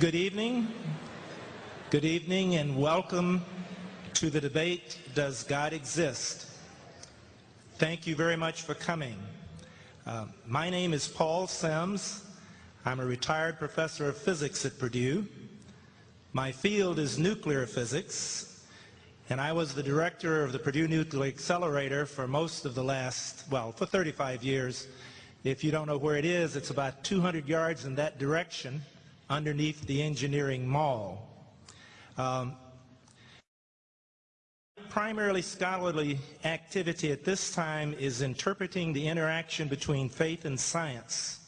Good evening. Good evening and welcome to the debate, Does God Exist? Thank you very much for coming. Uh, my name is Paul Sims. I'm a retired professor of physics at Purdue. My field is nuclear physics, and I was the director of the Purdue Nuclear Accelerator for most of the last, well, for 35 years. If you don't know where it is, it's about 200 yards in that direction underneath the engineering mall. Um, primarily scholarly activity at this time is interpreting the interaction between faith and science.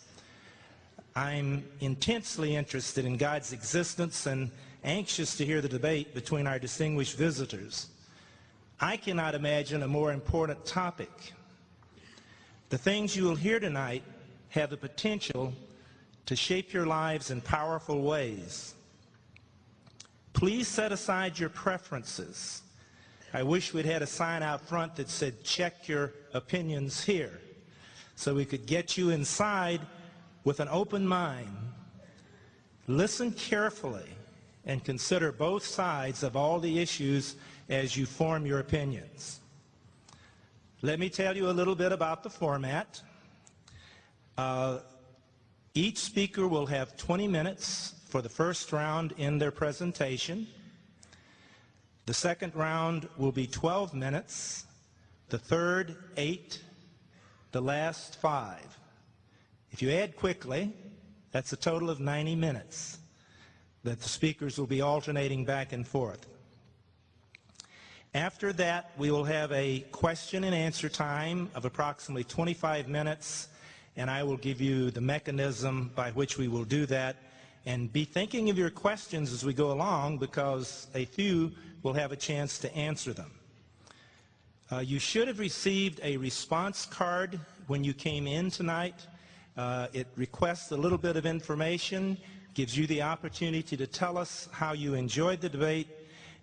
I'm intensely interested in God's existence and anxious to hear the debate between our distinguished visitors. I cannot imagine a more important topic. The things you will hear tonight have the potential to shape your lives in powerful ways. Please set aside your preferences. I wish we'd had a sign out front that said, check your opinions here, so we could get you inside with an open mind. Listen carefully and consider both sides of all the issues as you form your opinions. Let me tell you a little bit about the format. Uh, each speaker will have 20 minutes for the first round in their presentation. The second round will be 12 minutes, the third, eight, the last five. If you add quickly, that's a total of 90 minutes that the speakers will be alternating back and forth. After that, we will have a question and answer time of approximately 25 minutes and I will give you the mechanism by which we will do that. And be thinking of your questions as we go along because a few will have a chance to answer them. Uh, you should have received a response card when you came in tonight. Uh, it requests a little bit of information, gives you the opportunity to tell us how you enjoyed the debate,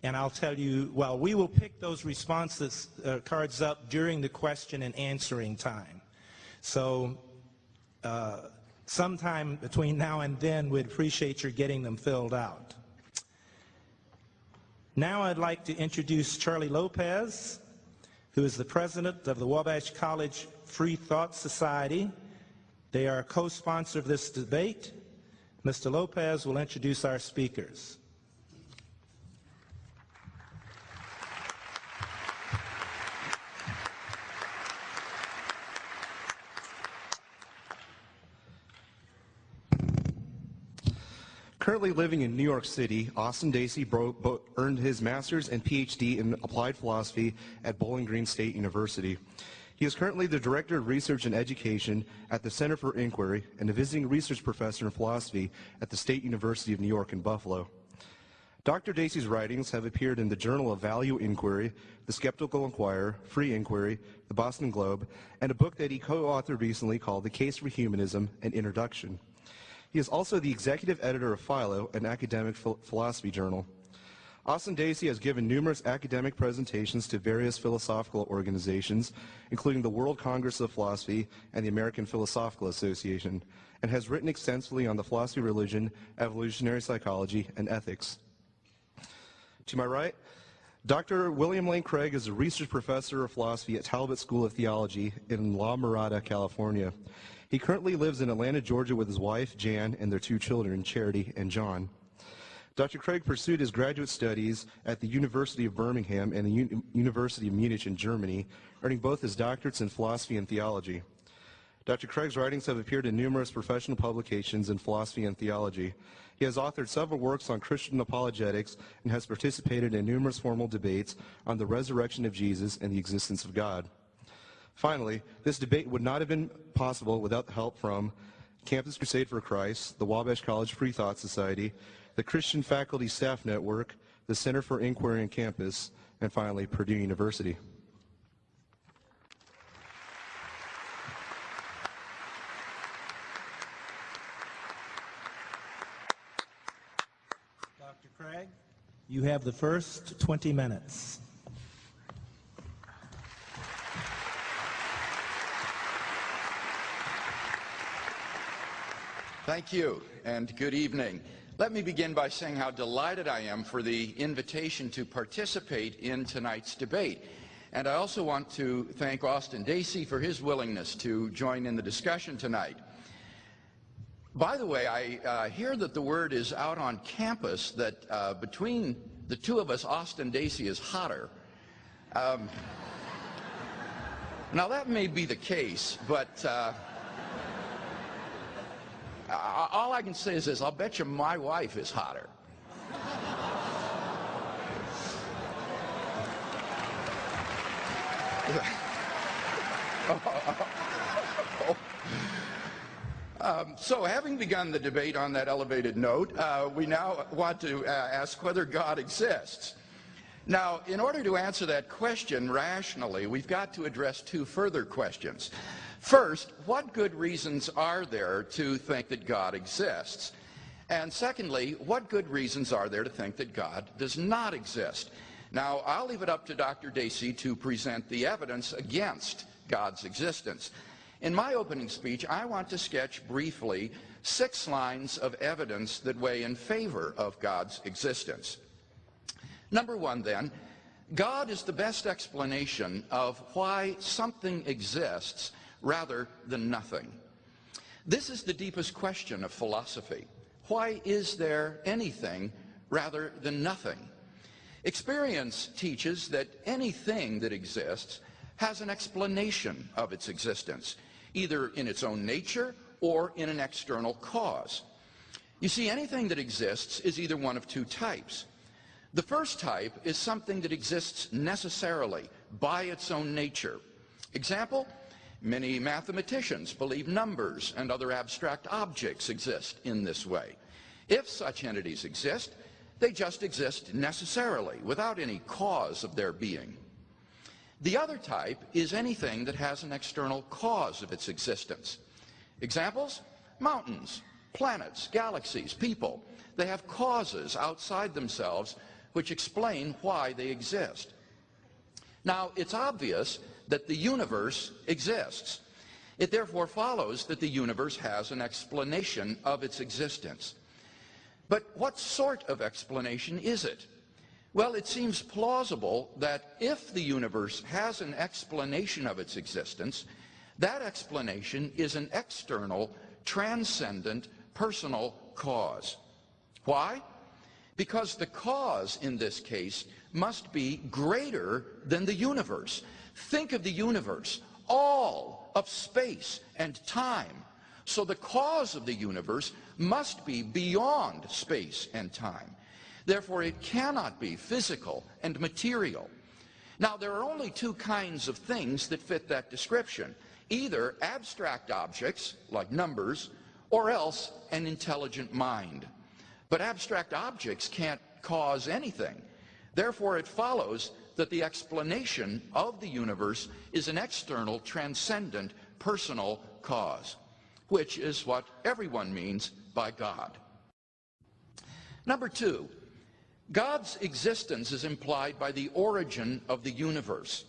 and I'll tell you, well, we will pick those responses uh, cards up during the question and answering time. So uh, sometime between now and then, we'd appreciate your getting them filled out. Now I'd like to introduce Charlie Lopez, who is the president of the Wabash College Free Thought Society. They are a co-sponsor of this debate. Mr. Lopez will introduce our speakers. Currently living in New York City, Austin Dacey earned his master's and PhD in applied philosophy at Bowling Green State University. He is currently the Director of Research and Education at the Center for Inquiry and a visiting research professor in philosophy at the State University of New York in Buffalo. Dr. Dacey's writings have appeared in the Journal of Value Inquiry, The Skeptical Inquirer, Free Inquiry, The Boston Globe, and a book that he co-authored recently called The Case for Humanism, An Introduction. He is also the executive editor of Philo, an academic philosophy journal. Austin Dacey has given numerous academic presentations to various philosophical organizations, including the World Congress of Philosophy and the American Philosophical Association, and has written extensively on the philosophy of religion, evolutionary psychology, and ethics. To my right, Dr. William Lane Craig is a research professor of philosophy at Talbot School of Theology in La Mirada, California. He currently lives in Atlanta, Georgia with his wife, Jan, and their two children, Charity and John. Dr. Craig pursued his graduate studies at the University of Birmingham and the U University of Munich in Germany, earning both his doctorates in philosophy and theology. Dr. Craig's writings have appeared in numerous professional publications in philosophy and theology. He has authored several works on Christian apologetics and has participated in numerous formal debates on the resurrection of Jesus and the existence of God. Finally, this debate would not have been possible without the help from Campus Crusade for Christ, the Wabash College Free Thought Society, the Christian Faculty Staff Network, the Center for Inquiry on Campus, and finally, Purdue University. Dr. Craig, you have the first 20 minutes. Thank you, and good evening. Let me begin by saying how delighted I am for the invitation to participate in tonight's debate. And I also want to thank Austin Dacey for his willingness to join in the discussion tonight. By the way, I uh, hear that the word is out on campus that uh, between the two of us, Austin Dacey is hotter. Um, now, that may be the case, but uh, all I can say is this I'll bet you my wife is hotter. Um, so having begun the debate on that elevated note, uh, we now want to uh, ask whether God exists. Now, in order to answer that question rationally, we've got to address two further questions. First, what good reasons are there to think that God exists? And secondly, what good reasons are there to think that God does not exist? Now, I'll leave it up to Dr. Dacey to present the evidence against God's existence. In my opening speech, I want to sketch briefly six lines of evidence that weigh in favor of God's existence. Number one, then, God is the best explanation of why something exists rather than nothing. This is the deepest question of philosophy. Why is there anything rather than nothing? Experience teaches that anything that exists has an explanation of its existence, either in its own nature or in an external cause. You see, anything that exists is either one of two types. The first type is something that exists necessarily by its own nature. Example, many mathematicians believe numbers and other abstract objects exist in this way. If such entities exist, they just exist necessarily, without any cause of their being. The other type is anything that has an external cause of its existence. Examples? Mountains, planets, galaxies, people. They have causes outside themselves which explain why they exist. Now, it's obvious that the universe exists. It therefore follows that the universe has an explanation of its existence. But what sort of explanation is it? Well, it seems plausible that if the universe has an explanation of its existence, that explanation is an external, transcendent, personal cause. Why? Because the cause in this case must be greater than the universe. Think of the universe, all of space and time. So the cause of the universe must be beyond space and time. Therefore, it cannot be physical and material. Now, there are only two kinds of things that fit that description. Either abstract objects, like numbers, or else an intelligent mind. But abstract objects can't cause anything. Therefore, it follows that the explanation of the universe is an external, transcendent, personal cause, which is what everyone means by God. Number two, God's existence is implied by the origin of the universe.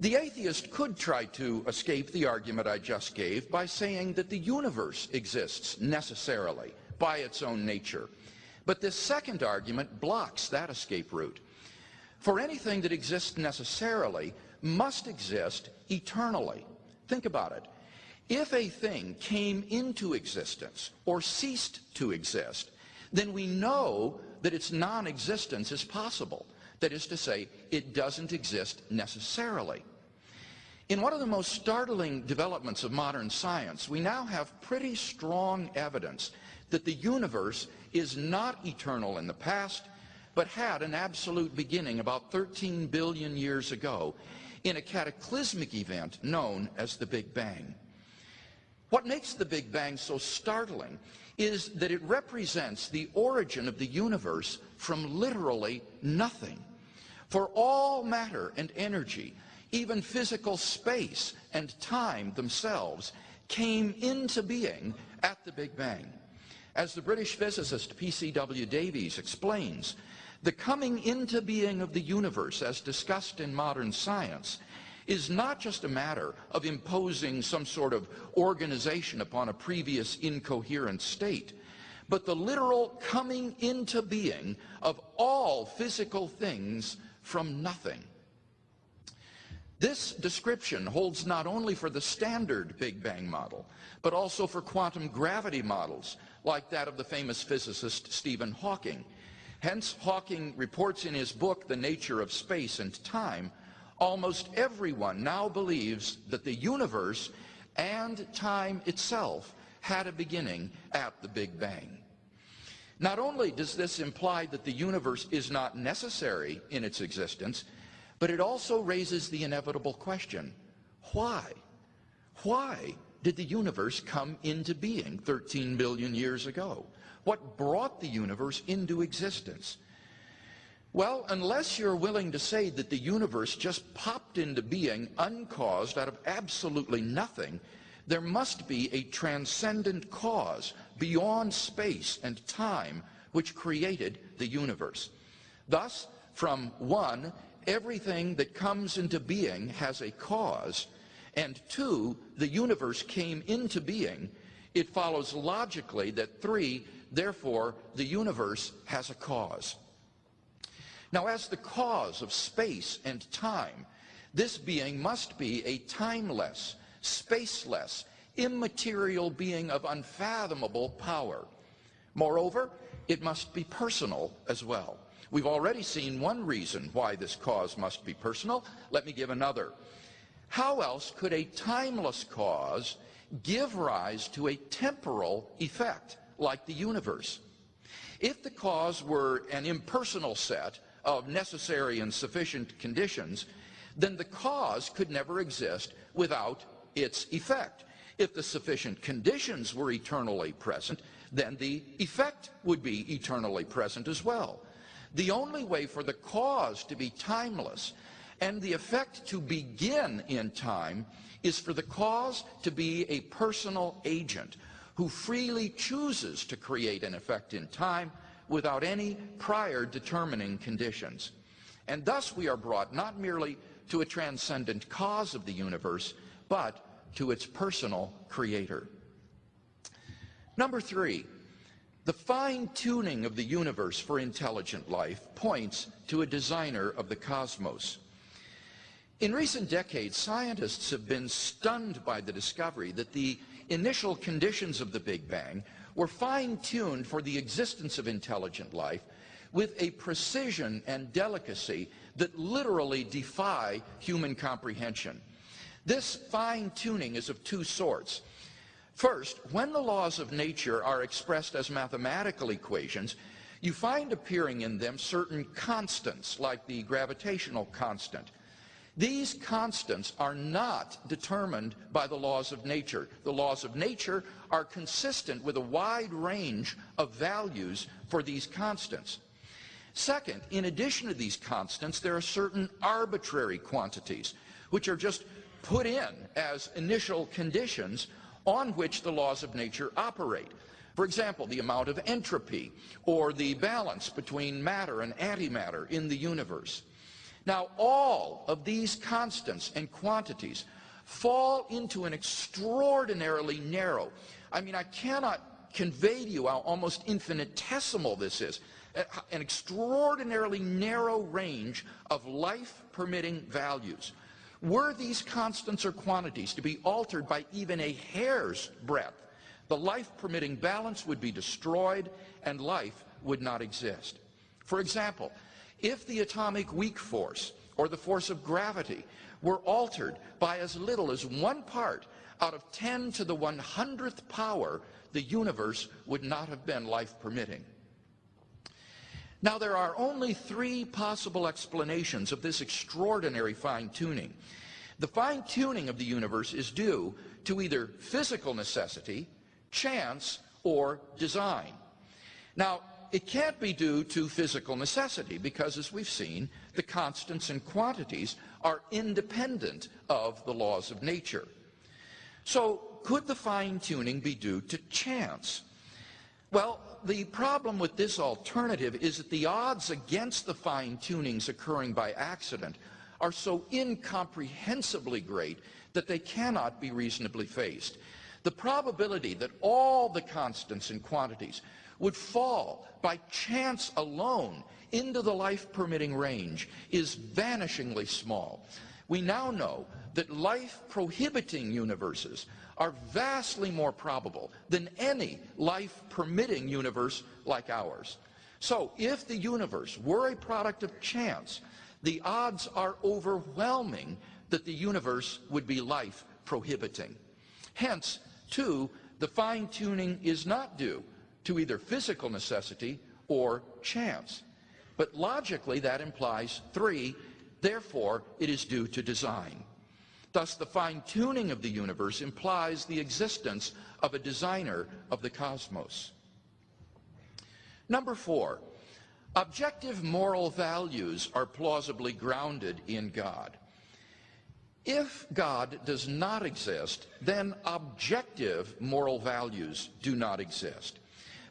The atheist could try to escape the argument I just gave by saying that the universe exists necessarily by its own nature. But this second argument blocks that escape route. For anything that exists necessarily must exist eternally. Think about it. If a thing came into existence or ceased to exist, then we know that its non-existence is possible. That is to say, it doesn't exist necessarily. In one of the most startling developments of modern science, we now have pretty strong evidence that the universe is not eternal in the past, but had an absolute beginning about 13 billion years ago in a cataclysmic event known as the Big Bang. What makes the Big Bang so startling is that it represents the origin of the universe from literally nothing. For all matter and energy, even physical space and time themselves, came into being at the Big Bang. As the British physicist P.C.W. Davies explains, the coming into being of the universe, as discussed in modern science, is not just a matter of imposing some sort of organization upon a previous incoherent state, but the literal coming into being of all physical things from nothing. This description holds not only for the standard Big Bang model, but also for quantum gravity models, like that of the famous physicist Stephen Hawking. Hence, Hawking reports in his book, The Nature of Space and Time, almost everyone now believes that the universe and time itself had a beginning at the Big Bang. Not only does this imply that the universe is not necessary in its existence, but it also raises the inevitable question, why? Why did the universe come into being 13 billion years ago? What brought the universe into existence? Well, unless you're willing to say that the universe just popped into being uncaused out of absolutely nothing, there must be a transcendent cause beyond space and time which created the universe. Thus, from one, everything that comes into being has a cause, and two, the universe came into being, it follows logically that three, therefore, the universe has a cause. Now, as the cause of space and time, this being must be a timeless, spaceless, immaterial being of unfathomable power. Moreover, it must be personal as well. We've already seen one reason why this cause must be personal. Let me give another. How else could a timeless cause give rise to a temporal effect like the universe? If the cause were an impersonal set of necessary and sufficient conditions, then the cause could never exist without its effect. If the sufficient conditions were eternally present, then the effect would be eternally present as well. The only way for the cause to be timeless and the effect to begin in time is for the cause to be a personal agent who freely chooses to create an effect in time without any prior determining conditions. And thus we are brought not merely to a transcendent cause of the universe, but to its personal creator. Number three, the fine-tuning of the universe for intelligent life points to a designer of the cosmos. In recent decades, scientists have been stunned by the discovery that the initial conditions of the Big Bang were fine-tuned for the existence of intelligent life with a precision and delicacy that literally defy human comprehension. This fine-tuning is of two sorts. First, when the laws of nature are expressed as mathematical equations, you find appearing in them certain constants, like the gravitational constant. These constants are not determined by the laws of nature. The laws of nature are consistent with a wide range of values for these constants. Second, in addition to these constants, there are certain arbitrary quantities, which are just put in as initial conditions on which the laws of nature operate. For example, the amount of entropy or the balance between matter and antimatter in the universe. Now, all of these constants and quantities fall into an extraordinarily narrow, I mean, I cannot convey to you how almost infinitesimal this is, an extraordinarily narrow range of life-permitting values. Were these constants or quantities to be altered by even a hair's breadth, the life-permitting balance would be destroyed and life would not exist. For example, if the atomic weak force or the force of gravity were altered by as little as one part out of 10 to the 100th power, the universe would not have been life-permitting. Now, there are only three possible explanations of this extraordinary fine-tuning. The fine-tuning of the universe is due to either physical necessity, chance, or design. Now, it can't be due to physical necessity because, as we've seen, the constants and quantities are independent of the laws of nature. So, could the fine-tuning be due to chance? Well, the problem with this alternative is that the odds against the fine-tunings occurring by accident are so incomprehensibly great that they cannot be reasonably faced. The probability that all the constants and quantities would fall by chance alone into the life-permitting range is vanishingly small. We now know that life-prohibiting universes are vastly more probable than any life-permitting universe like ours. So if the universe were a product of chance, the odds are overwhelming that the universe would be life-prohibiting. Hence, two, the fine-tuning is not due to either physical necessity or chance. But logically, that implies three, therefore, it is due to design. Thus, the fine-tuning of the universe implies the existence of a designer of the cosmos. Number four, objective moral values are plausibly grounded in God. If God does not exist, then objective moral values do not exist.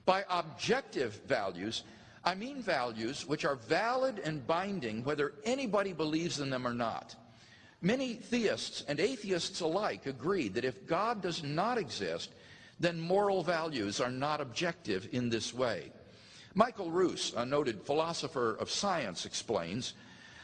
By objective values, I mean values which are valid and binding whether anybody believes in them or not. Many theists and atheists alike agree that if God does not exist, then moral values are not objective in this way. Michael Ruse, a noted philosopher of science, explains,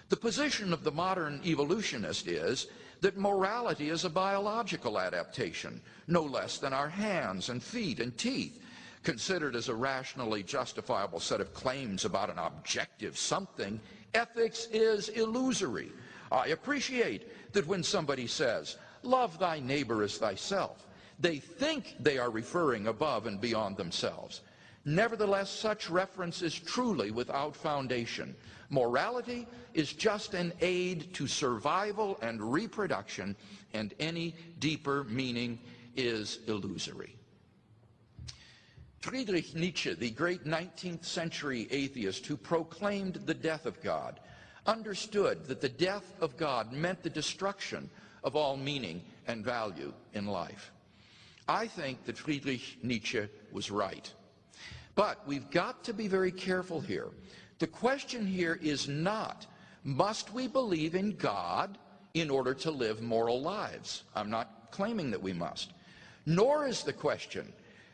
the position of the modern evolutionist is that morality is a biological adaptation, no less than our hands and feet and teeth, considered as a rationally justifiable set of claims about an objective something, ethics is illusory. I appreciate that when somebody says, love thy neighbor as thyself, they think they are referring above and beyond themselves. Nevertheless, such reference is truly without foundation. Morality is just an aid to survival and reproduction, and any deeper meaning is illusory. Friedrich Nietzsche, the great 19th century atheist who proclaimed the death of God, understood that the death of God meant the destruction of all meaning and value in life. I think that Friedrich Nietzsche was right. But we've got to be very careful here. The question here is not, must we believe in God in order to live moral lives? I'm not claiming that we must. Nor is the question,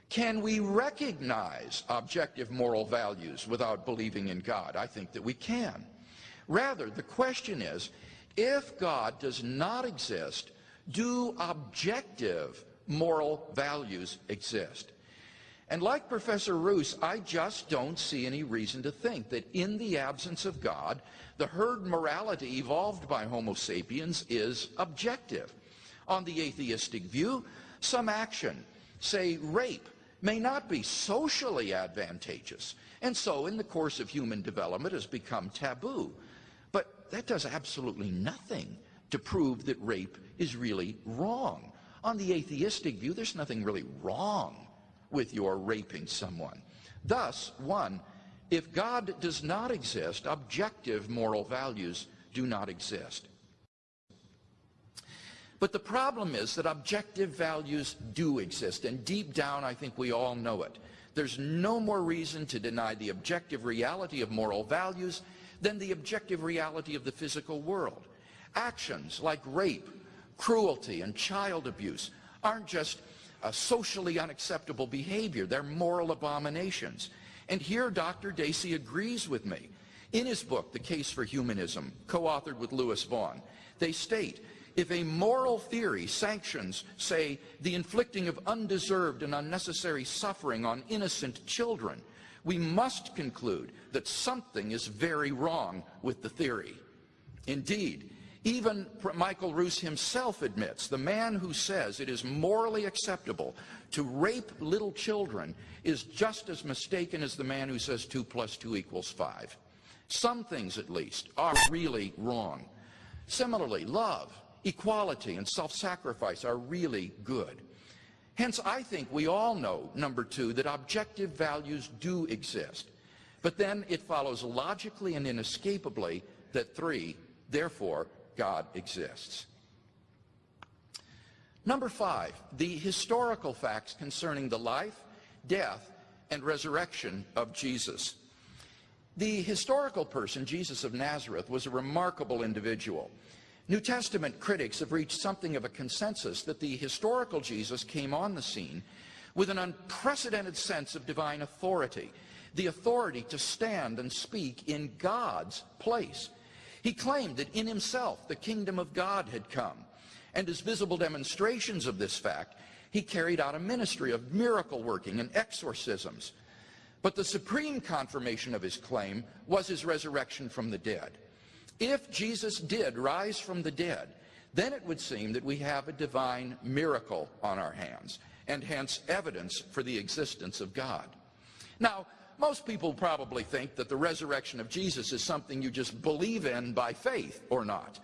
can we recognize objective moral values without believing in God? I think that we can. Rather, the question is, if God does not exist, do objective moral values exist? And like Professor Ruse, I just don't see any reason to think that in the absence of God, the herd morality evolved by Homo sapiens is objective. On the atheistic view, some action, say rape, may not be socially advantageous, and so in the course of human development has become taboo. But that does absolutely nothing to prove that rape is really wrong. On the atheistic view, there's nothing really wrong with your raping someone. Thus, one, if God does not exist, objective moral values do not exist. But the problem is that objective values do exist, and deep down I think we all know it. There's no more reason to deny the objective reality of moral values than the objective reality of the physical world. Actions like rape, cruelty, and child abuse aren't just a socially unacceptable behavior. They're moral abominations. And here Dr. Dacey agrees with me. In his book, The Case for Humanism, co-authored with Lewis Vaughn, they state, if a moral theory sanctions, say, the inflicting of undeserved and unnecessary suffering on innocent children, we must conclude that something is very wrong with the theory. Indeed, even Michael Ruse himself admits the man who says it is morally acceptable to rape little children is just as mistaken as the man who says 2 plus 2 equals 5. Some things, at least, are really wrong. Similarly, love, equality, and self-sacrifice are really good. Hence, I think we all know, number two, that objective values do exist. But then it follows logically and inescapably that three, therefore, God exists. Number five, the historical facts concerning the life, death, and resurrection of Jesus. The historical person, Jesus of Nazareth, was a remarkable individual. New Testament critics have reached something of a consensus that the historical Jesus came on the scene with an unprecedented sense of divine authority, the authority to stand and speak in God's place. He claimed that in himself the kingdom of God had come, and as visible demonstrations of this fact, he carried out a ministry of miracle working and exorcisms. But the supreme confirmation of his claim was his resurrection from the dead. If Jesus did rise from the dead, then it would seem that we have a divine miracle on our hands, and hence evidence for the existence of God. Now, most people probably think that the resurrection of Jesus is something you just believe in by faith or not.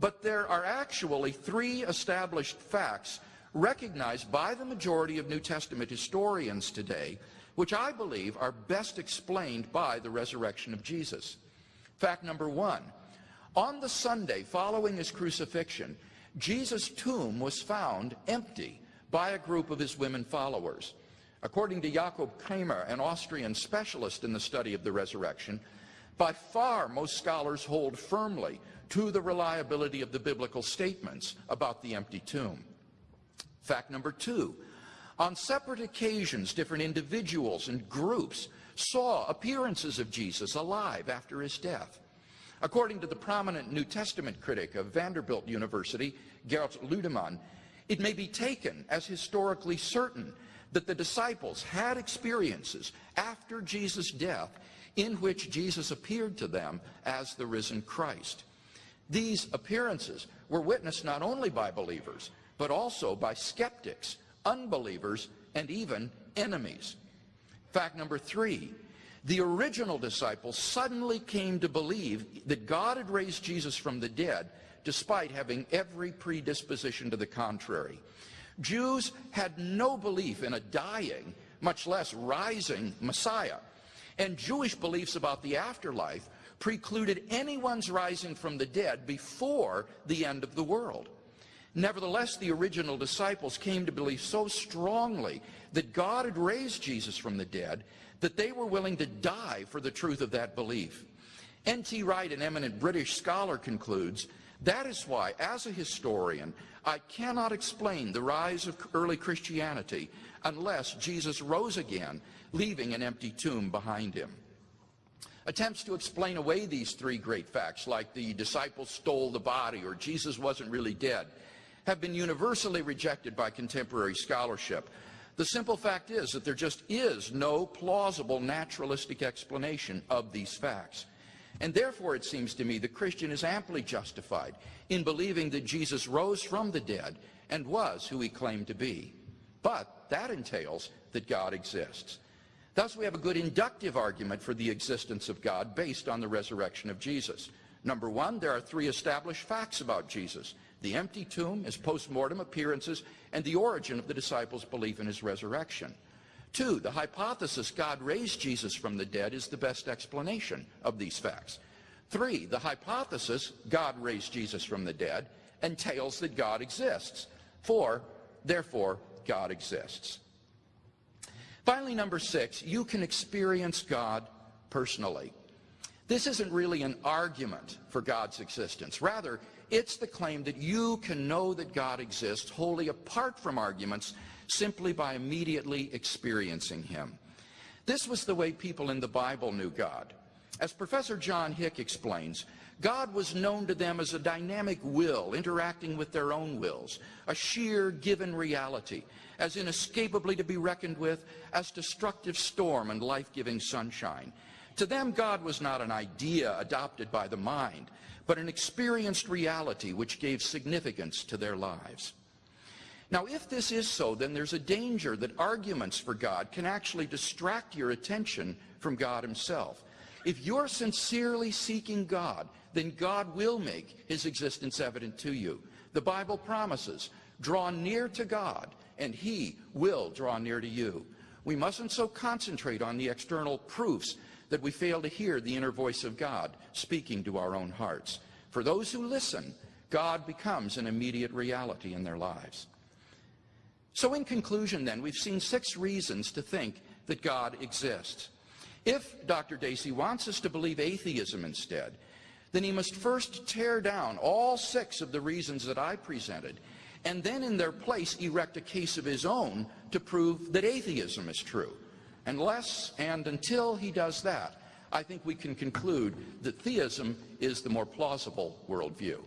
But there are actually three established facts recognized by the majority of New Testament historians today, which I believe are best explained by the resurrection of Jesus. Fact number one, on the Sunday following his crucifixion, Jesus' tomb was found empty by a group of his women followers. According to Jakob Kremer, an Austrian specialist in the study of the resurrection, by far most scholars hold firmly to the reliability of the biblical statements about the empty tomb. Fact number two, on separate occasions, different individuals and groups saw appearances of Jesus alive after his death. According to the prominent New Testament critic of Vanderbilt University, Gerd Ludemann, it may be taken as historically certain that the disciples had experiences after Jesus' death in which Jesus appeared to them as the risen Christ. These appearances were witnessed not only by believers, but also by skeptics, unbelievers, and even enemies. Fact number three, the original disciples suddenly came to believe that God had raised Jesus from the dead despite having every predisposition to the contrary. Jews had no belief in a dying, much less rising Messiah. And Jewish beliefs about the afterlife precluded anyone's rising from the dead before the end of the world. Nevertheless, the original disciples came to believe so strongly that God had raised Jesus from the dead that they were willing to die for the truth of that belief. N.T. Wright, an eminent British scholar, concludes, that is why, as a historian, I cannot explain the rise of early Christianity unless Jesus rose again, leaving an empty tomb behind him. Attempts to explain away these three great facts, like the disciples stole the body or Jesus wasn't really dead, have been universally rejected by contemporary scholarship. The simple fact is that there just is no plausible naturalistic explanation of these facts. And therefore, it seems to me, the Christian is amply justified in believing that Jesus rose from the dead and was who he claimed to be. But that entails that God exists. Thus, we have a good inductive argument for the existence of God based on the resurrection of Jesus. Number one, there are three established facts about Jesus the empty tomb, his post-mortem appearances, and the origin of the disciples' belief in his resurrection. Two, the hypothesis God raised Jesus from the dead is the best explanation of these facts. Three, the hypothesis God raised Jesus from the dead entails that God exists. Four, therefore, God exists. Finally, number six, you can experience God personally. This isn't really an argument for God's existence. Rather, it's the claim that you can know that God exists wholly apart from arguments simply by immediately experiencing him. This was the way people in the Bible knew God. As Professor John Hick explains, God was known to them as a dynamic will interacting with their own wills, a sheer given reality, as inescapably to be reckoned with as destructive storm and life-giving sunshine. To them, God was not an idea adopted by the mind, but an experienced reality which gave significance to their lives. Now, if this is so, then there's a danger that arguments for God can actually distract your attention from God himself. If you're sincerely seeking God, then God will make his existence evident to you. The Bible promises, draw near to God, and he will draw near to you. We mustn't so concentrate on the external proofs that we fail to hear the inner voice of God speaking to our own hearts. For those who listen, God becomes an immediate reality in their lives. So in conclusion then, we've seen six reasons to think that God exists. If Dr. Dacey wants us to believe atheism instead, then he must first tear down all six of the reasons that I presented, and then in their place erect a case of his own to prove that atheism is true. Unless and until he does that, I think we can conclude that theism is the more plausible worldview.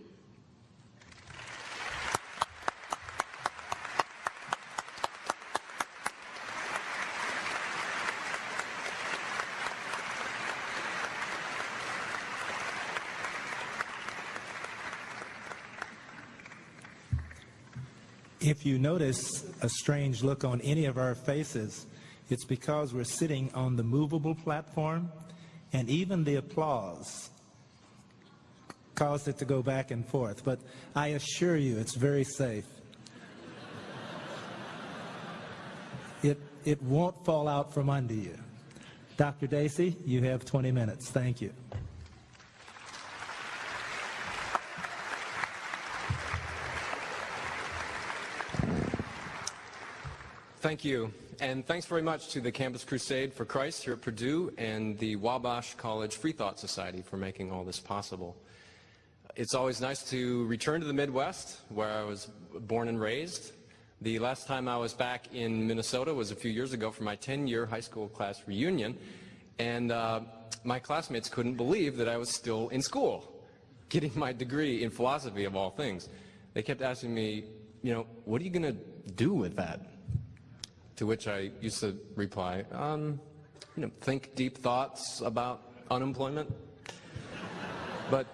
If you notice a strange look on any of our faces, it's because we're sitting on the movable platform, and even the applause caused it to go back and forth. But I assure you, it's very safe. It, it won't fall out from under you. Dr. Dacey, you have 20 minutes. Thank you. Thank you. And thanks very much to the Campus Crusade for Christ here at Purdue and the Wabash College Free Thought Society for making all this possible. It's always nice to return to the Midwest, where I was born and raised. The last time I was back in Minnesota was a few years ago for my 10-year high school class reunion, and uh, my classmates couldn't believe that I was still in school, getting my degree in philosophy of all things. They kept asking me, you know, what are you going to do with that? To which I used to reply, um, you know, think deep thoughts about unemployment. but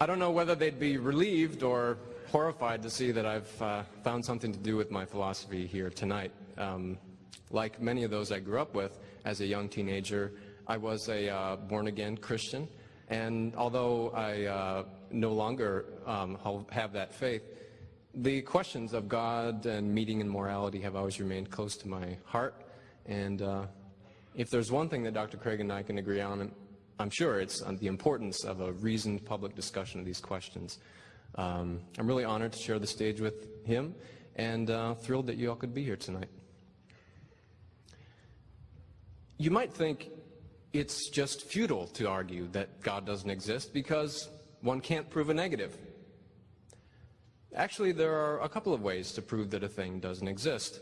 I don't know whether they'd be relieved or horrified to see that I've uh, found something to do with my philosophy here tonight. Um, like many of those I grew up with as a young teenager, I was a uh, born-again Christian, and although I uh, no longer um, have that faith, the questions of God and meaning and morality have always remained close to my heart. And uh, if there's one thing that Dr. Craig and I can agree on, I'm sure it's the importance of a reasoned public discussion of these questions. Um, I'm really honored to share the stage with him and uh, thrilled that you all could be here tonight. You might think it's just futile to argue that God doesn't exist because one can't prove a negative. Actually, there are a couple of ways to prove that a thing doesn't exist.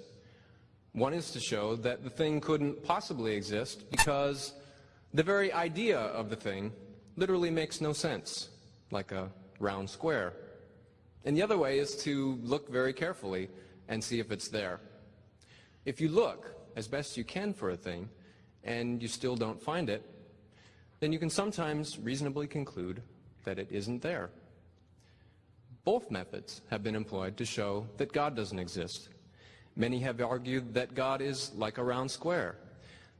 One is to show that the thing couldn't possibly exist because the very idea of the thing literally makes no sense, like a round square. And the other way is to look very carefully and see if it's there. If you look as best you can for a thing and you still don't find it, then you can sometimes reasonably conclude that it isn't there. Both methods have been employed to show that God doesn't exist. Many have argued that God is like a round square,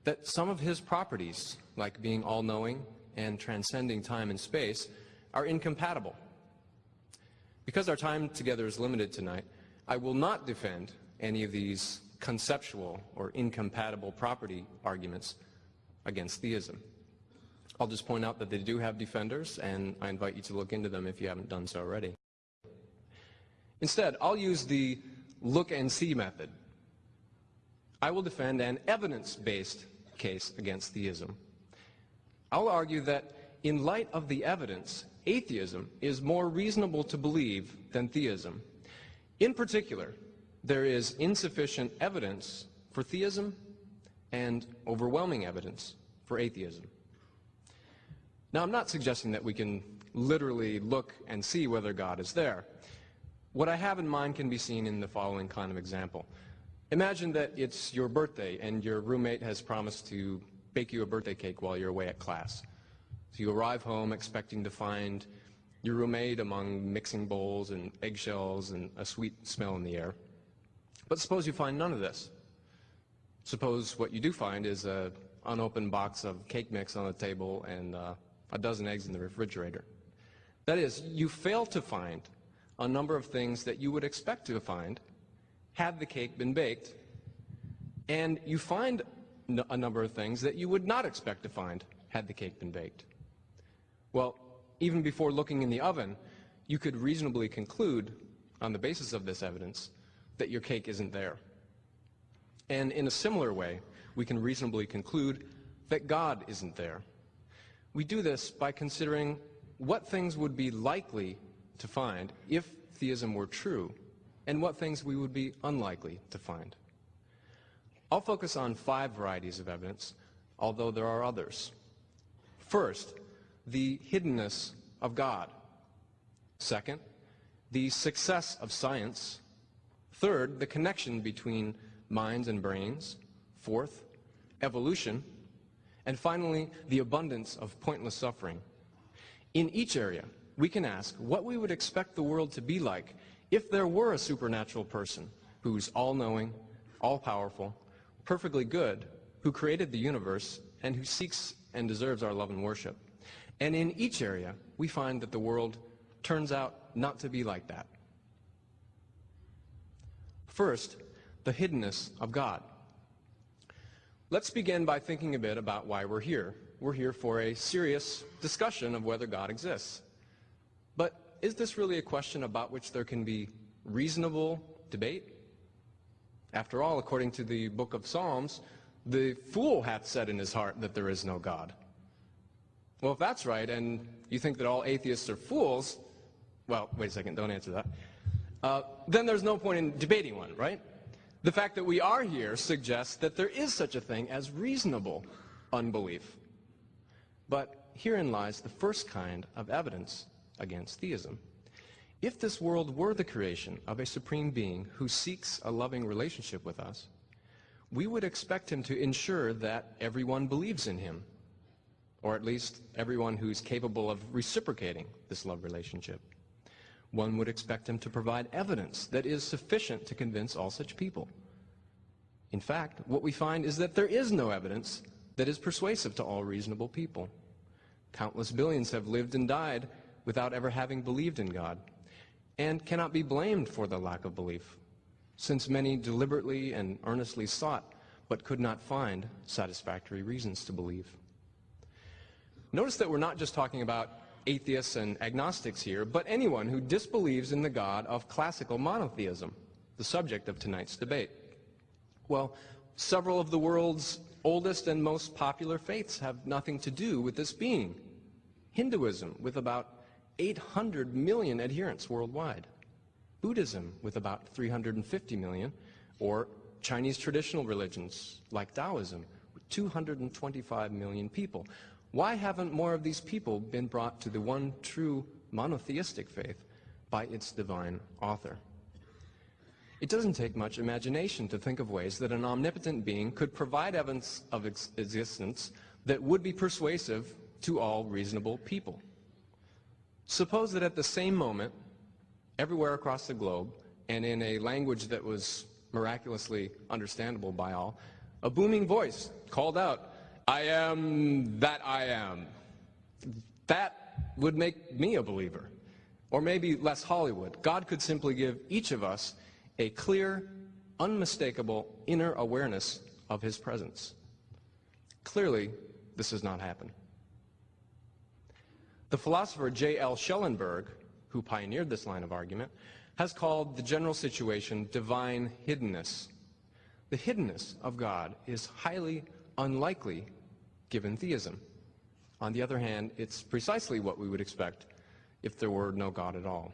that some of his properties, like being all-knowing and transcending time and space, are incompatible. Because our time together is limited tonight, I will not defend any of these conceptual or incompatible property arguments against theism. I'll just point out that they do have defenders, and I invite you to look into them if you haven't done so already. Instead, I'll use the look and see method. I will defend an evidence-based case against theism. I'll argue that in light of the evidence, atheism is more reasonable to believe than theism. In particular, there is insufficient evidence for theism and overwhelming evidence for atheism. Now, I'm not suggesting that we can literally look and see whether God is there. What I have in mind can be seen in the following kind of example. Imagine that it's your birthday and your roommate has promised to bake you a birthday cake while you're away at class. So you arrive home expecting to find your roommate among mixing bowls and eggshells and a sweet smell in the air. But suppose you find none of this. Suppose what you do find is an unopened box of cake mix on the table and uh, a dozen eggs in the refrigerator. That is, you fail to find a number of things that you would expect to find had the cake been baked, and you find a number of things that you would not expect to find had the cake been baked. Well, even before looking in the oven, you could reasonably conclude, on the basis of this evidence, that your cake isn't there. And in a similar way, we can reasonably conclude that God isn't there. We do this by considering what things would be likely to find if theism were true, and what things we would be unlikely to find. I'll focus on five varieties of evidence, although there are others. First, the hiddenness of God. Second, the success of science. Third, the connection between minds and brains. Fourth, evolution. And finally, the abundance of pointless suffering. In each area, we can ask what we would expect the world to be like if there were a supernatural person who's all-knowing, all-powerful, perfectly good, who created the universe, and who seeks and deserves our love and worship. And in each area, we find that the world turns out not to be like that. First, the hiddenness of God. Let's begin by thinking a bit about why we're here. We're here for a serious discussion of whether God exists. Is this really a question about which there can be reasonable debate? After all, according to the book of Psalms, the fool hath said in his heart that there is no God. Well, if that's right, and you think that all atheists are fools, well, wait a second, don't answer that. Uh, then there's no point in debating one, right? The fact that we are here suggests that there is such a thing as reasonable unbelief. But herein lies the first kind of evidence against theism. If this world were the creation of a supreme being who seeks a loving relationship with us, we would expect him to ensure that everyone believes in him, or at least everyone who's capable of reciprocating this love relationship. One would expect him to provide evidence that is sufficient to convince all such people. In fact, what we find is that there is no evidence that is persuasive to all reasonable people. Countless billions have lived and died without ever having believed in God, and cannot be blamed for the lack of belief, since many deliberately and earnestly sought but could not find satisfactory reasons to believe. Notice that we're not just talking about atheists and agnostics here, but anyone who disbelieves in the God of classical monotheism, the subject of tonight's debate. Well, several of the world's oldest and most popular faiths have nothing to do with this being. Hinduism, with about 800 million adherents worldwide. Buddhism, with about 350 million, or Chinese traditional religions like Taoism, with 225 million people. Why haven't more of these people been brought to the one true monotheistic faith by its divine author? It doesn't take much imagination to think of ways that an omnipotent being could provide evidence of ex existence that would be persuasive to all reasonable people. Suppose that at the same moment, everywhere across the globe, and in a language that was miraculously understandable by all, a booming voice called out, I am that I am. That would make me a believer. Or maybe less Hollywood. God could simply give each of us a clear, unmistakable inner awareness of his presence. Clearly, this has not happened. The philosopher J.L. Schellenberg, who pioneered this line of argument, has called the general situation divine hiddenness. The hiddenness of God is highly unlikely given theism. On the other hand, it's precisely what we would expect if there were no God at all.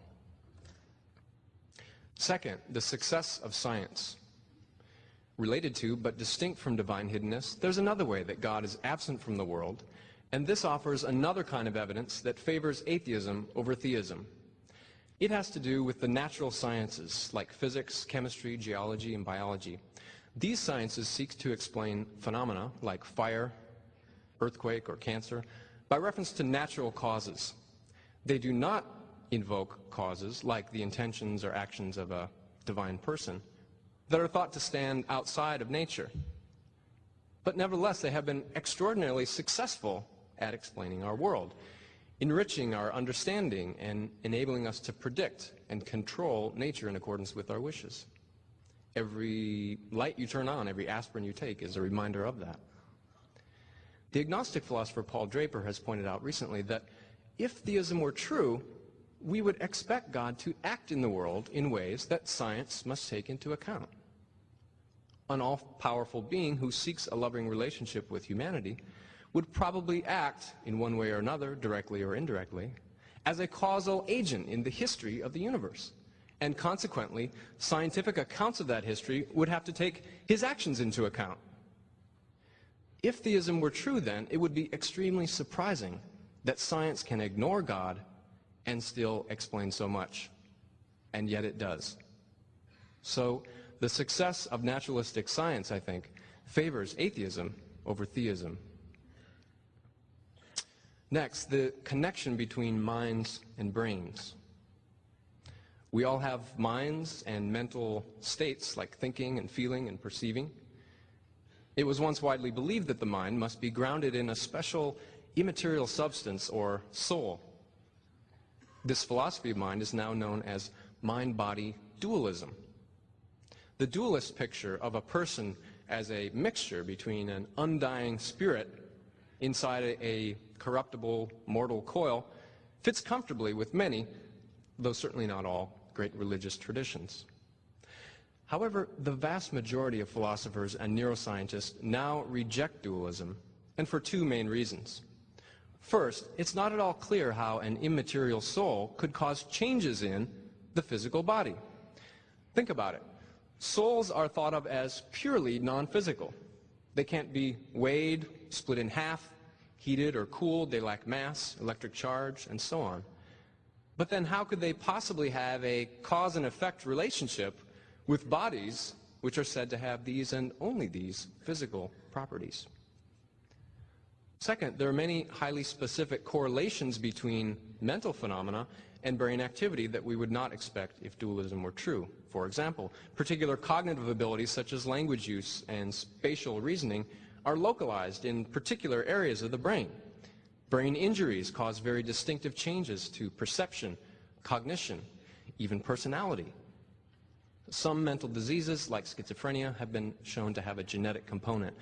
Second, the success of science. Related to, but distinct from divine hiddenness, there's another way that God is absent from the world, and this offers another kind of evidence that favors atheism over theism. It has to do with the natural sciences, like physics, chemistry, geology, and biology. These sciences seek to explain phenomena like fire, earthquake, or cancer by reference to natural causes. They do not invoke causes like the intentions or actions of a divine person that are thought to stand outside of nature. But nevertheless, they have been extraordinarily successful at explaining our world, enriching our understanding and enabling us to predict and control nature in accordance with our wishes. Every light you turn on, every aspirin you take is a reminder of that. The agnostic philosopher Paul Draper has pointed out recently that if theism were true, we would expect God to act in the world in ways that science must take into account. An all-powerful being who seeks a loving relationship with humanity would probably act in one way or another, directly or indirectly, as a causal agent in the history of the universe. And consequently, scientific accounts of that history would have to take his actions into account. If theism were true, then, it would be extremely surprising that science can ignore God and still explain so much. And yet it does. So, the success of naturalistic science, I think, favors atheism over theism. Next, the connection between minds and brains. We all have minds and mental states like thinking and feeling and perceiving. It was once widely believed that the mind must be grounded in a special immaterial substance or soul. This philosophy of mind is now known as mind-body dualism. The dualist picture of a person as a mixture between an undying spirit inside a corruptible mortal coil fits comfortably with many, though certainly not all, great religious traditions. However, the vast majority of philosophers and neuroscientists now reject dualism, and for two main reasons. First, it's not at all clear how an immaterial soul could cause changes in the physical body. Think about it. Souls are thought of as purely non-physical. They can't be weighed, split in half, heated or cooled, they lack mass, electric charge, and so on. But then how could they possibly have a cause and effect relationship with bodies which are said to have these and only these physical properties? Second, there are many highly specific correlations between mental phenomena and brain activity that we would not expect if dualism were true. For example, particular cognitive abilities such as language use and spatial reasoning are localized in particular areas of the brain. Brain injuries cause very distinctive changes to perception, cognition, even personality. Some mental diseases, like schizophrenia, have been shown to have a genetic component.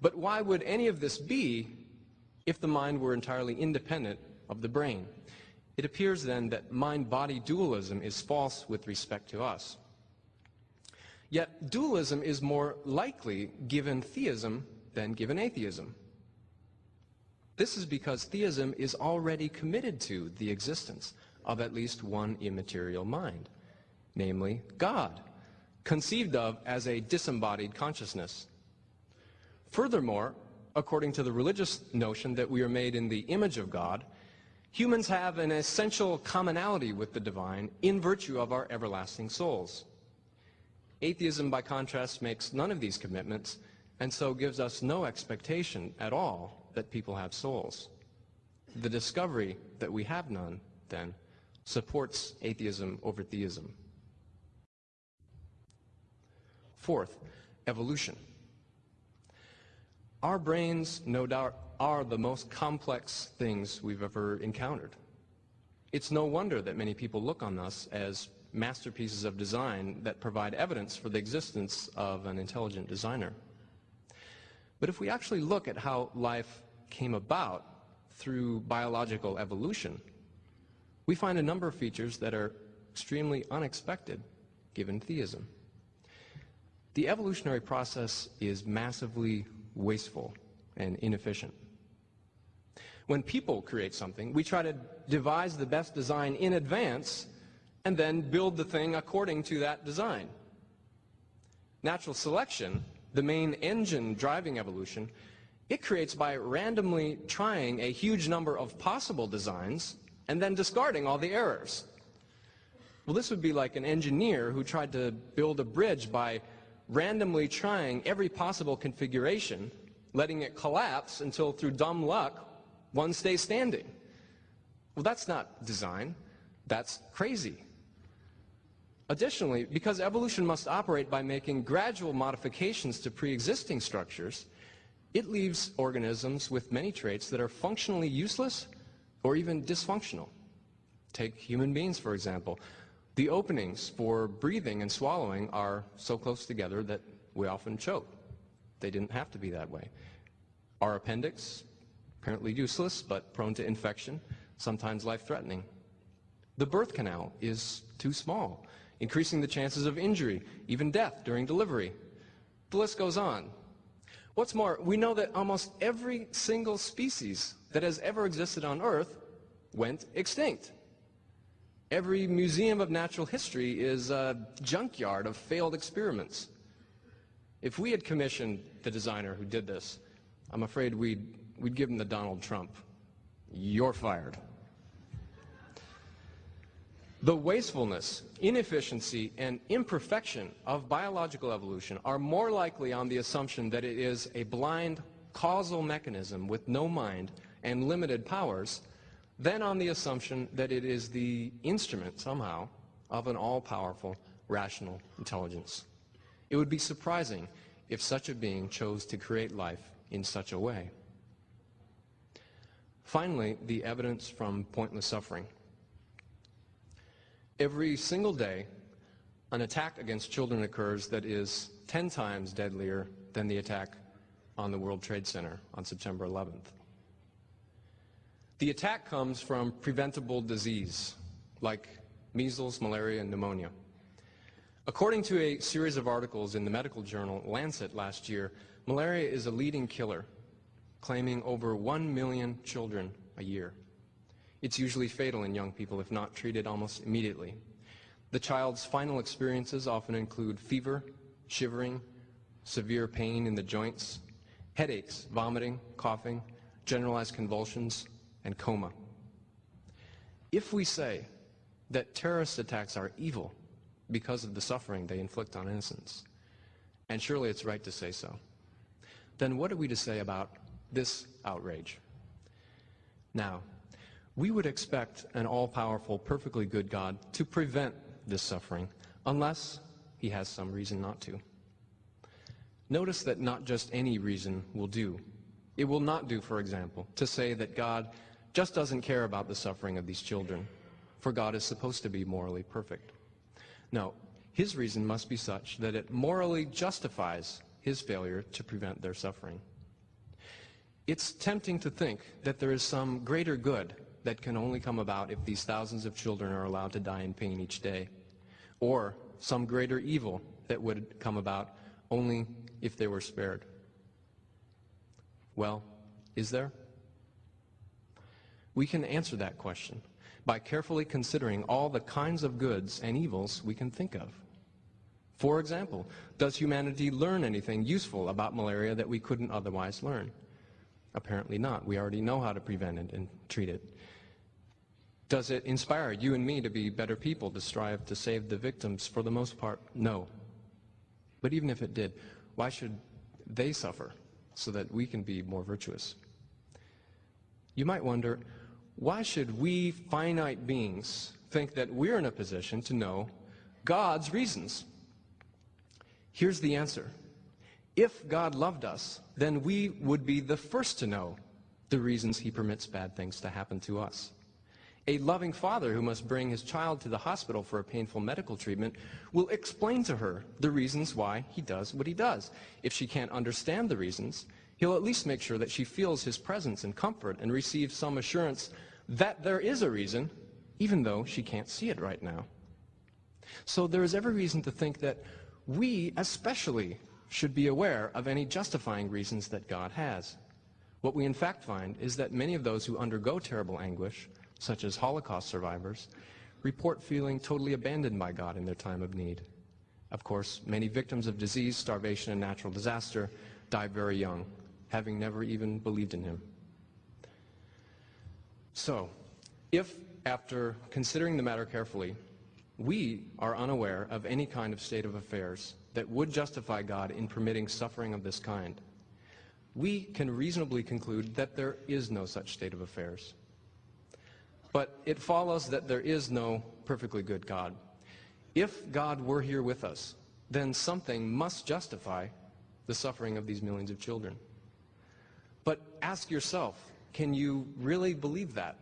But why would any of this be if the mind were entirely independent of the brain? It appears then that mind-body dualism is false with respect to us. Yet dualism is more likely given theism than given atheism. This is because theism is already committed to the existence of at least one immaterial mind, namely God, conceived of as a disembodied consciousness. Furthermore, according to the religious notion that we are made in the image of God, humans have an essential commonality with the divine in virtue of our everlasting souls. Atheism, by contrast, makes none of these commitments and so gives us no expectation at all that people have souls. The discovery that we have none, then, supports atheism over theism. Fourth, evolution. Our brains, no doubt, are the most complex things we've ever encountered. It's no wonder that many people look on us as masterpieces of design that provide evidence for the existence of an intelligent designer. But if we actually look at how life came about through biological evolution, we find a number of features that are extremely unexpected given theism. The evolutionary process is massively wasteful and inefficient. When people create something, we try to devise the best design in advance and then build the thing according to that design. Natural selection the main engine driving evolution, it creates by randomly trying a huge number of possible designs and then discarding all the errors. Well, this would be like an engineer who tried to build a bridge by randomly trying every possible configuration, letting it collapse until through dumb luck, one stays standing. Well, that's not design. That's crazy. Additionally, because evolution must operate by making gradual modifications to pre-existing structures, it leaves organisms with many traits that are functionally useless or even dysfunctional. Take human beings, for example. The openings for breathing and swallowing are so close together that we often choke. They didn't have to be that way. Our appendix, apparently useless, but prone to infection, sometimes life-threatening. The birth canal is too small increasing the chances of injury, even death during delivery. The list goes on. What's more, we know that almost every single species that has ever existed on Earth went extinct. Every museum of natural history is a junkyard of failed experiments. If we had commissioned the designer who did this, I'm afraid we'd, we'd give him the Donald Trump. You're fired. The wastefulness, inefficiency, and imperfection of biological evolution are more likely on the assumption that it is a blind causal mechanism with no mind and limited powers than on the assumption that it is the instrument somehow of an all-powerful rational intelligence. It would be surprising if such a being chose to create life in such a way. Finally, the evidence from pointless suffering. Every single day, an attack against children occurs that is 10 times deadlier than the attack on the World Trade Center on September 11th. The attack comes from preventable disease, like measles, malaria, and pneumonia. According to a series of articles in the medical journal Lancet last year, malaria is a leading killer, claiming over 1 million children a year. It's usually fatal in young people if not treated almost immediately. The child's final experiences often include fever, shivering, severe pain in the joints, headaches, vomiting, coughing, generalized convulsions, and coma. If we say that terrorist attacks are evil because of the suffering they inflict on innocents, and surely it's right to say so, then what are we to say about this outrage? Now, we would expect an all-powerful, perfectly good God to prevent this suffering, unless he has some reason not to. Notice that not just any reason will do. It will not do, for example, to say that God just doesn't care about the suffering of these children, for God is supposed to be morally perfect. No, his reason must be such that it morally justifies his failure to prevent their suffering. It's tempting to think that there is some greater good that can only come about if these thousands of children are allowed to die in pain each day, or some greater evil that would come about only if they were spared. Well, is there? We can answer that question by carefully considering all the kinds of goods and evils we can think of. For example, does humanity learn anything useful about malaria that we couldn't otherwise learn? Apparently not. We already know how to prevent it and treat it. Does it inspire you and me to be better people, to strive to save the victims? For the most part, no. But even if it did, why should they suffer so that we can be more virtuous? You might wonder, why should we finite beings think that we're in a position to know God's reasons? Here's the answer. If God loved us, then we would be the first to know the reasons he permits bad things to happen to us. A loving father who must bring his child to the hospital for a painful medical treatment will explain to her the reasons why he does what he does. If she can't understand the reasons, he'll at least make sure that she feels his presence and comfort and receives some assurance that there is a reason, even though she can't see it right now. So there is every reason to think that we especially should be aware of any justifying reasons that God has. What we in fact find is that many of those who undergo terrible anguish, such as Holocaust survivors, report feeling totally abandoned by God in their time of need. Of course, many victims of disease, starvation, and natural disaster die very young, having never even believed in Him. So, if, after considering the matter carefully, we are unaware of any kind of state of affairs that would justify God in permitting suffering of this kind, we can reasonably conclude that there is no such state of affairs. But it follows that there is no perfectly good God. If God were here with us, then something must justify the suffering of these millions of children. But ask yourself, can you really believe that?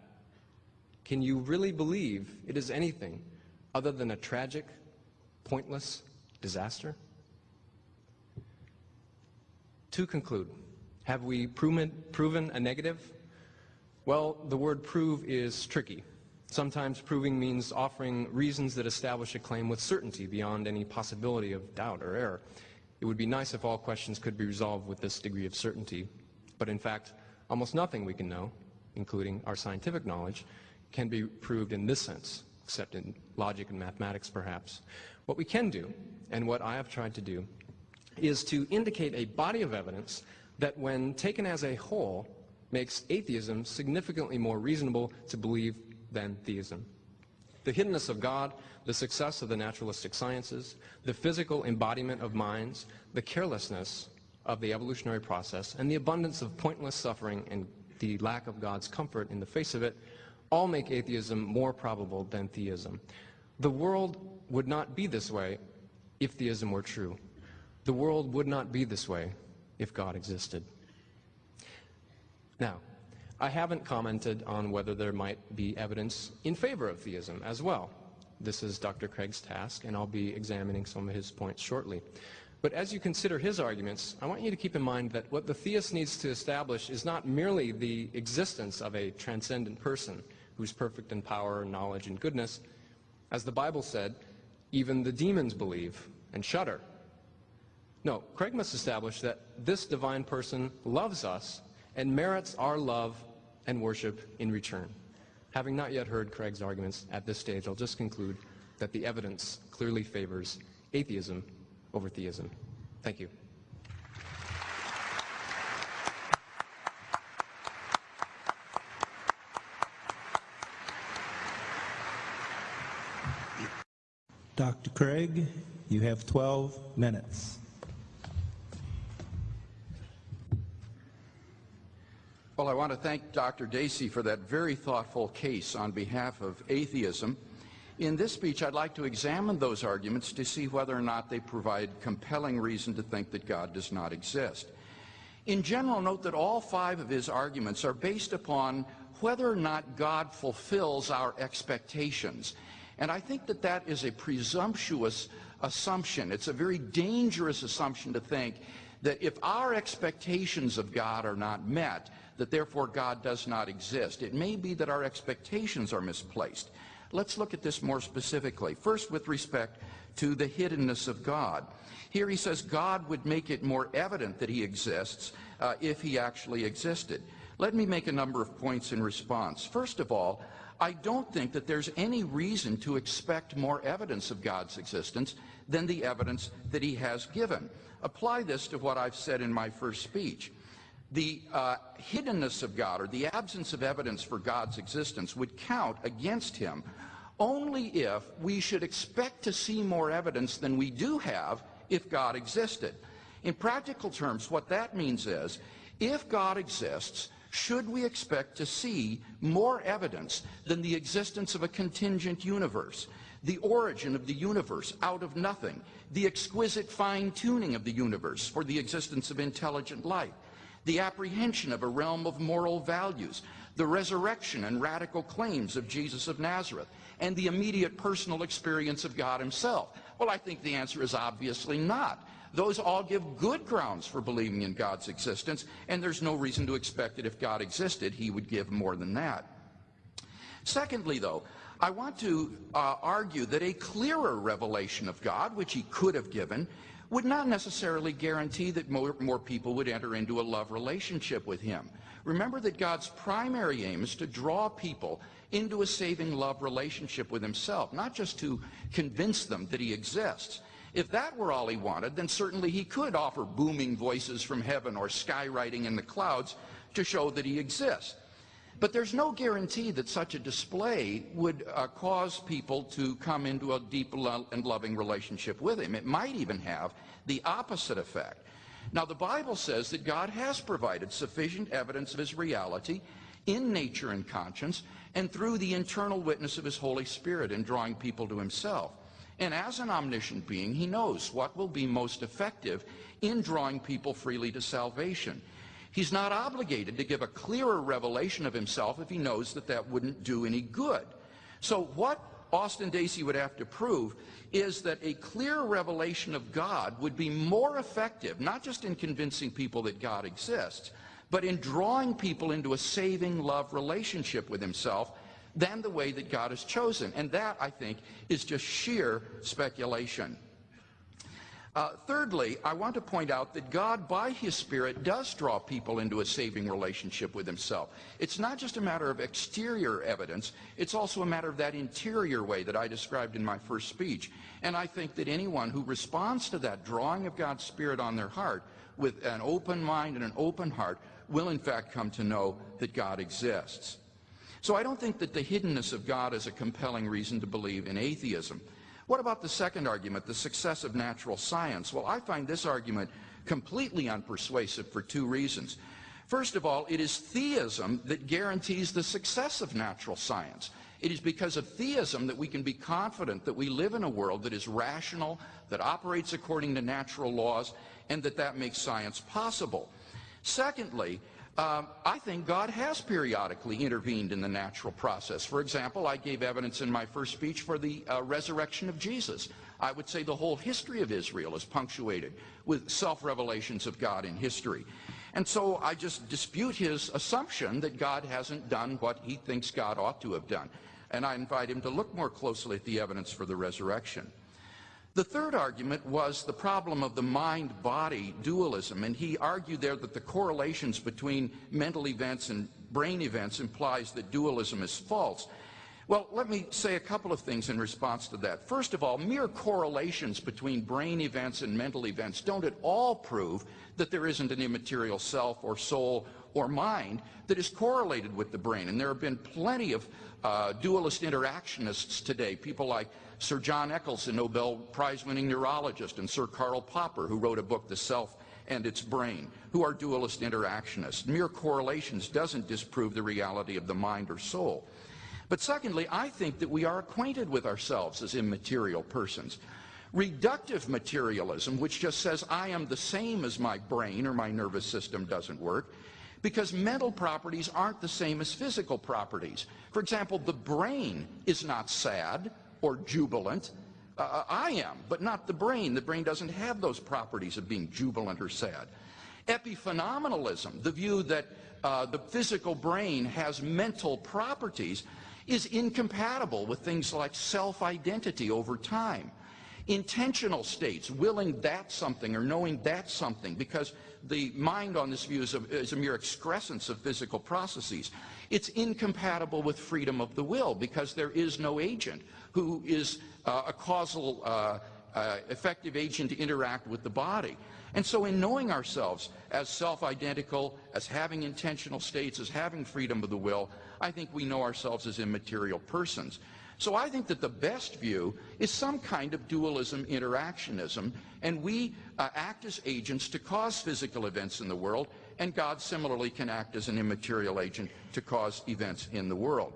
Can you really believe it is anything other than a tragic, pointless, disaster? To conclude, have we proven, proven a negative? Well, the word prove is tricky. Sometimes proving means offering reasons that establish a claim with certainty beyond any possibility of doubt or error. It would be nice if all questions could be resolved with this degree of certainty. But in fact, almost nothing we can know, including our scientific knowledge, can be proved in this sense, except in logic and mathematics perhaps. What we can do, and what I have tried to do, is to indicate a body of evidence that when taken as a whole makes atheism significantly more reasonable to believe than theism. The hiddenness of God, the success of the naturalistic sciences, the physical embodiment of minds, the carelessness of the evolutionary process, and the abundance of pointless suffering and the lack of God's comfort in the face of it all make atheism more probable than theism. The world would not be this way if theism were true. The world would not be this way if God existed. Now, I haven't commented on whether there might be evidence in favor of theism as well. This is Dr. Craig's task, and I'll be examining some of his points shortly. But as you consider his arguments, I want you to keep in mind that what the theist needs to establish is not merely the existence of a transcendent person who's perfect in power, knowledge, and goodness. As the Bible said, even the demons believe and shudder. No, Craig must establish that this divine person loves us and merits our love and worship in return. Having not yet heard Craig's arguments at this stage, I'll just conclude that the evidence clearly favors atheism over theism. Thank you. Dr. Craig, you have 12 minutes. Well, I want to thank Dr. Dacey for that very thoughtful case on behalf of atheism. In this speech, I'd like to examine those arguments to see whether or not they provide compelling reason to think that God does not exist. In general, note that all five of his arguments are based upon whether or not God fulfills our expectations. And I think that that is a presumptuous assumption. It's a very dangerous assumption to think that if our expectations of God are not met, that therefore God does not exist. It may be that our expectations are misplaced. Let's look at this more specifically. First, with respect to the hiddenness of God. Here he says God would make it more evident that he exists uh, if he actually existed. Let me make a number of points in response. First of all, I don't think that there's any reason to expect more evidence of God's existence than the evidence that he has given. Apply this to what I've said in my first speech the uh, hiddenness of God or the absence of evidence for God's existence would count against him only if we should expect to see more evidence than we do have if God existed. In practical terms, what that means is if God exists, should we expect to see more evidence than the existence of a contingent universe, the origin of the universe out of nothing, the exquisite fine tuning of the universe for the existence of intelligent life? The apprehension of a realm of moral values, the resurrection and radical claims of Jesus of Nazareth, and the immediate personal experience of God himself? Well, I think the answer is obviously not. Those all give good grounds for believing in God's existence, and there's no reason to expect that if God existed, he would give more than that. Secondly, though, I want to uh, argue that a clearer revelation of God, which he could have given, would not necessarily guarantee that more, more people would enter into a love relationship with him. Remember that God's primary aim is to draw people into a saving love relationship with himself, not just to convince them that he exists. If that were all he wanted, then certainly he could offer booming voices from heaven or skywriting in the clouds to show that he exists. But there's no guarantee that such a display would uh, cause people to come into a deep lo and loving relationship with him. It might even have the opposite effect. Now, the Bible says that God has provided sufficient evidence of his reality in nature and conscience and through the internal witness of his Holy Spirit in drawing people to himself. And as an omniscient being, he knows what will be most effective in drawing people freely to salvation. He's not obligated to give a clearer revelation of himself if he knows that that wouldn't do any good. So what Austin Dacey would have to prove is that a clear revelation of God would be more effective, not just in convincing people that God exists, but in drawing people into a saving love relationship with himself than the way that God has chosen. And that, I think, is just sheer speculation. Uh, thirdly, I want to point out that God, by His Spirit, does draw people into a saving relationship with Himself. It's not just a matter of exterior evidence, it's also a matter of that interior way that I described in my first speech. And I think that anyone who responds to that drawing of God's Spirit on their heart with an open mind and an open heart will, in fact, come to know that God exists. So I don't think that the hiddenness of God is a compelling reason to believe in atheism. What about the second argument, the success of natural science? Well, I find this argument completely unpersuasive for two reasons. First of all, it is theism that guarantees the success of natural science. It is because of theism that we can be confident that we live in a world that is rational, that operates according to natural laws, and that that makes science possible. Secondly, um, I think God has periodically intervened in the natural process. For example, I gave evidence in my first speech for the uh, resurrection of Jesus. I would say the whole history of Israel is punctuated with self-revelations of God in history. And so I just dispute his assumption that God hasn't done what he thinks God ought to have done. And I invite him to look more closely at the evidence for the resurrection. The third argument was the problem of the mind-body dualism, and he argued there that the correlations between mental events and brain events implies that dualism is false. Well, let me say a couple of things in response to that. First of all, mere correlations between brain events and mental events don't at all prove that there isn't an immaterial self or soul or mind that is correlated with the brain. And there have been plenty of uh, dualist interactionists today, people like Sir John Eccles, a Nobel Prize-winning neurologist, and Sir Karl Popper, who wrote a book, The Self and Its Brain, who are dualist interactionists. Mere correlations doesn't disprove the reality of the mind or soul. But secondly, I think that we are acquainted with ourselves as immaterial persons. Reductive materialism, which just says I am the same as my brain or my nervous system, doesn't work because mental properties aren't the same as physical properties. For example, the brain is not sad or jubilant. Uh, uh, I am, but not the brain. The brain doesn't have those properties of being jubilant or sad. Epiphenomenalism, the view that uh, the physical brain has mental properties, is incompatible with things like self-identity over time. Intentional states, willing that something or knowing that something, because the mind on this view is a, is a mere excrescence of physical processes. It's incompatible with freedom of the will because there is no agent who is uh, a causal uh, uh, effective agent to interact with the body. And so in knowing ourselves as self-identical, as having intentional states, as having freedom of the will, I think we know ourselves as immaterial persons. So I think that the best view is some kind of dualism interactionism, and we uh, act as agents to cause physical events in the world, and God similarly can act as an immaterial agent to cause events in the world.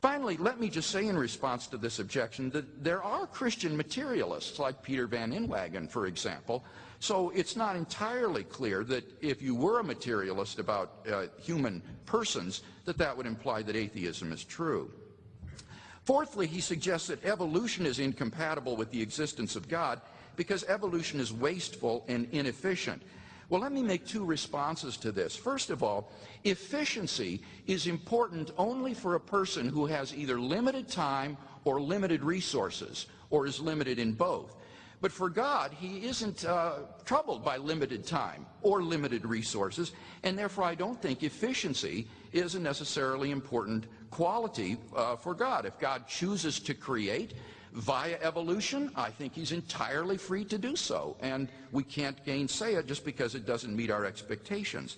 Finally, let me just say in response to this objection that there are Christian materialists like Peter Van Inwagen, for example. So it's not entirely clear that if you were a materialist about uh, human persons, that that would imply that atheism is true. Fourthly, he suggests that evolution is incompatible with the existence of God because evolution is wasteful and inefficient. Well, let me make two responses to this. First of all, efficiency is important only for a person who has either limited time or limited resources, or is limited in both. But for God, he isn't uh, troubled by limited time or limited resources, and therefore I don't think efficiency is a necessarily important quality uh, for God. If God chooses to create, via evolution, I think he's entirely free to do so, and we can't gainsay it just because it doesn't meet our expectations.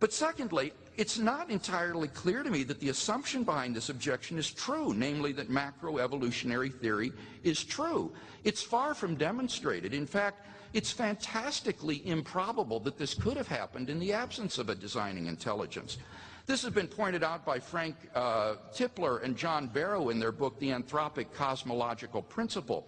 But secondly, it's not entirely clear to me that the assumption behind this objection is true, namely that macroevolutionary theory is true. It's far from demonstrated. In fact, it's fantastically improbable that this could have happened in the absence of a designing intelligence. This has been pointed out by Frank uh, Tipler and John Barrow in their book, The Anthropic Cosmological Principle.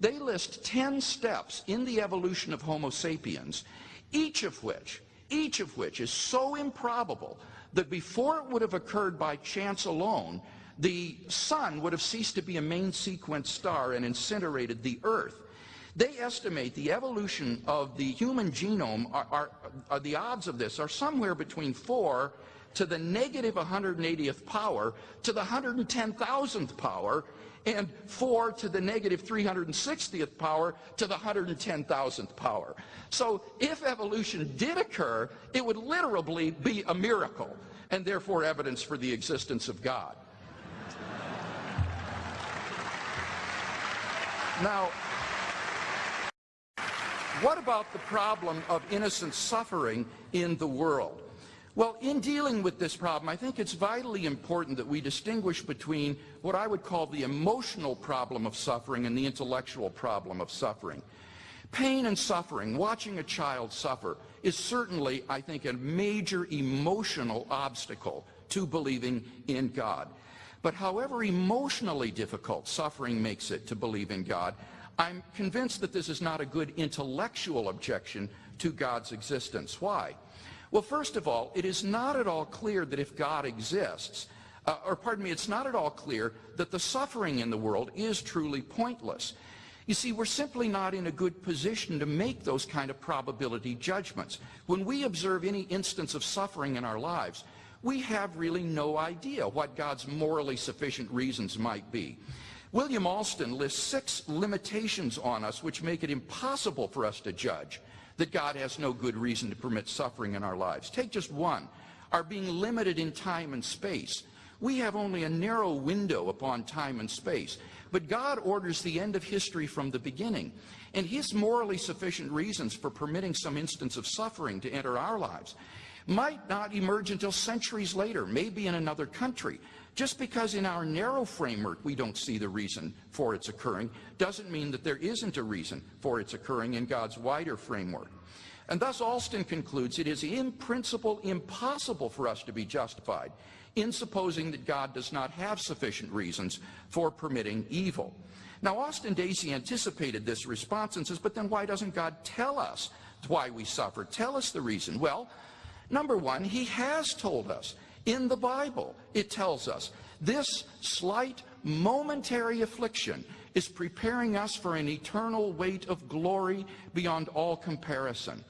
They list 10 steps in the evolution of Homo sapiens, each of which, each of which is so improbable that before it would have occurred by chance alone, the sun would have ceased to be a main sequence star and incinerated the earth. They estimate the evolution of the human genome, are, are, are the odds of this are somewhere between 4 to the negative 180th power to the 110,000th power and 4 to the negative 360th power to the 110,000th power. So if evolution did occur, it would literally be a miracle and therefore evidence for the existence of God. Now, what about the problem of innocent suffering in the world? Well, in dealing with this problem, I think it's vitally important that we distinguish between what I would call the emotional problem of suffering and the intellectual problem of suffering. Pain and suffering, watching a child suffer, is certainly, I think, a major emotional obstacle to believing in God. But however emotionally difficult suffering makes it to believe in God, I'm convinced that this is not a good intellectual objection to God's existence. Why? Well, first of all, it is not at all clear that if God exists, uh, or pardon me, it's not at all clear that the suffering in the world is truly pointless. You see, we're simply not in a good position to make those kind of probability judgments. When we observe any instance of suffering in our lives, we have really no idea what God's morally sufficient reasons might be. William Alston lists six limitations on us which make it impossible for us to judge that God has no good reason to permit suffering in our lives. Take just one, our being limited in time and space. We have only a narrow window upon time and space, but God orders the end of history from the beginning. And his morally sufficient reasons for permitting some instance of suffering to enter our lives might not emerge until centuries later, maybe in another country. Just because in our narrow framework we don't see the reason for its occurring doesn't mean that there isn't a reason for its occurring in God's wider framework. And thus Alston concludes it is in principle impossible for us to be justified in supposing that God does not have sufficient reasons for permitting evil. Now Austin Dacey anticipated this response and says, but then why doesn't God tell us why we suffer? Tell us the reason. Well, number one, he has told us. In the Bible, it tells us this slight momentary affliction is preparing us for an eternal weight of glory beyond all comparison.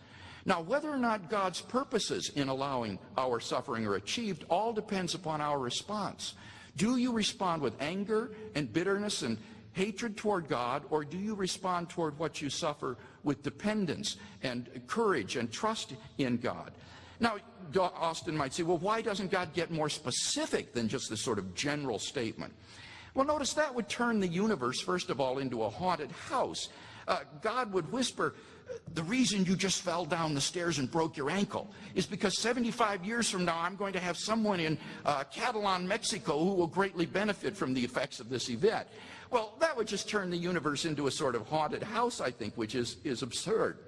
Now, whether or not God's purposes in allowing our suffering are achieved all depends upon our response. Do you respond with anger and bitterness and hatred toward God, or do you respond toward what you suffer with dependence and courage and trust in God? Now, Austin might say, well, why doesn't God get more specific than just this sort of general statement? Well, notice that would turn the universe, first of all, into a haunted house. Uh, God would whisper, the reason you just fell down the stairs and broke your ankle is because 75 years from now, I'm going to have someone in uh, Catalan, Mexico, who will greatly benefit from the effects of this event. Well, that would just turn the universe into a sort of haunted house, I think, which is, is absurd.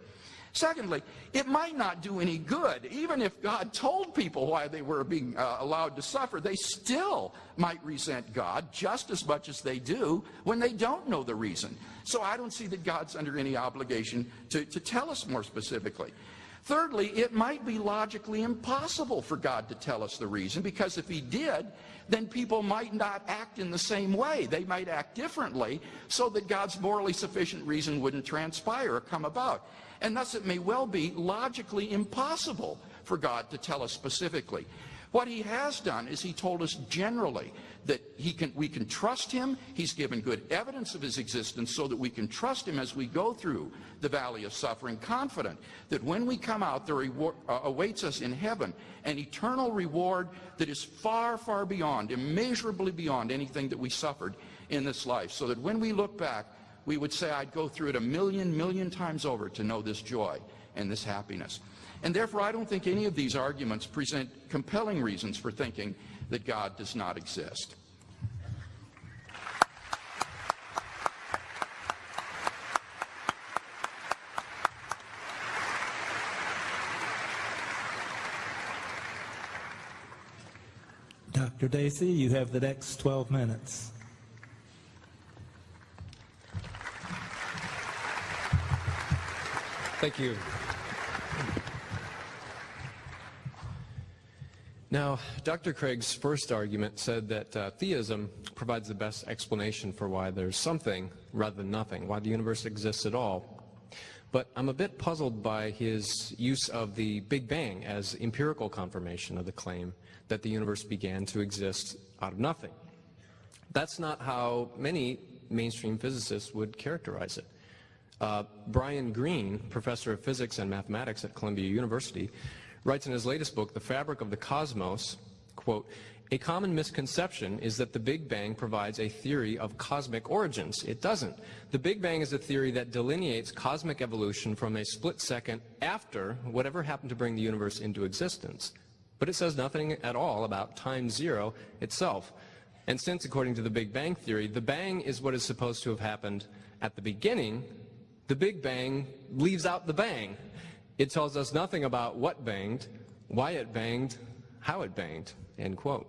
Secondly, it might not do any good. Even if God told people why they were being uh, allowed to suffer, they still might resent God just as much as they do when they don't know the reason. So I don't see that God's under any obligation to, to tell us more specifically. Thirdly, it might be logically impossible for God to tell us the reason because if he did, then people might not act in the same way. They might act differently so that God's morally sufficient reason wouldn't transpire or come about. And thus it may well be logically impossible for God to tell us specifically. What he has done is he told us generally that he can, we can trust him. He's given good evidence of his existence so that we can trust him as we go through the valley of suffering, confident that when we come out, there uh, awaits us in heaven an eternal reward that is far, far beyond, immeasurably beyond anything that we suffered in this life. So that when we look back, we would say, I'd go through it a million, million times over to know this joy and this happiness. And therefore, I don't think any of these arguments present compelling reasons for thinking that God does not exist. Dr. Dacey, you have the next 12 minutes. Thank you. Now, Dr. Craig's first argument said that uh, theism provides the best explanation for why there's something rather than nothing, why the universe exists at all. But I'm a bit puzzled by his use of the Big Bang as empirical confirmation of the claim that the universe began to exist out of nothing. That's not how many mainstream physicists would characterize it. Uh, Brian Greene, professor of physics and mathematics at Columbia University, writes in his latest book, The Fabric of the Cosmos, quote, a common misconception is that the Big Bang provides a theory of cosmic origins. It doesn't. The Big Bang is a theory that delineates cosmic evolution from a split second after whatever happened to bring the universe into existence. But it says nothing at all about time zero itself. And since, according to the Big Bang theory, the bang is what is supposed to have happened at the beginning, the Big Bang leaves out the bang. It tells us nothing about what banged, why it banged, how it banged, end quote.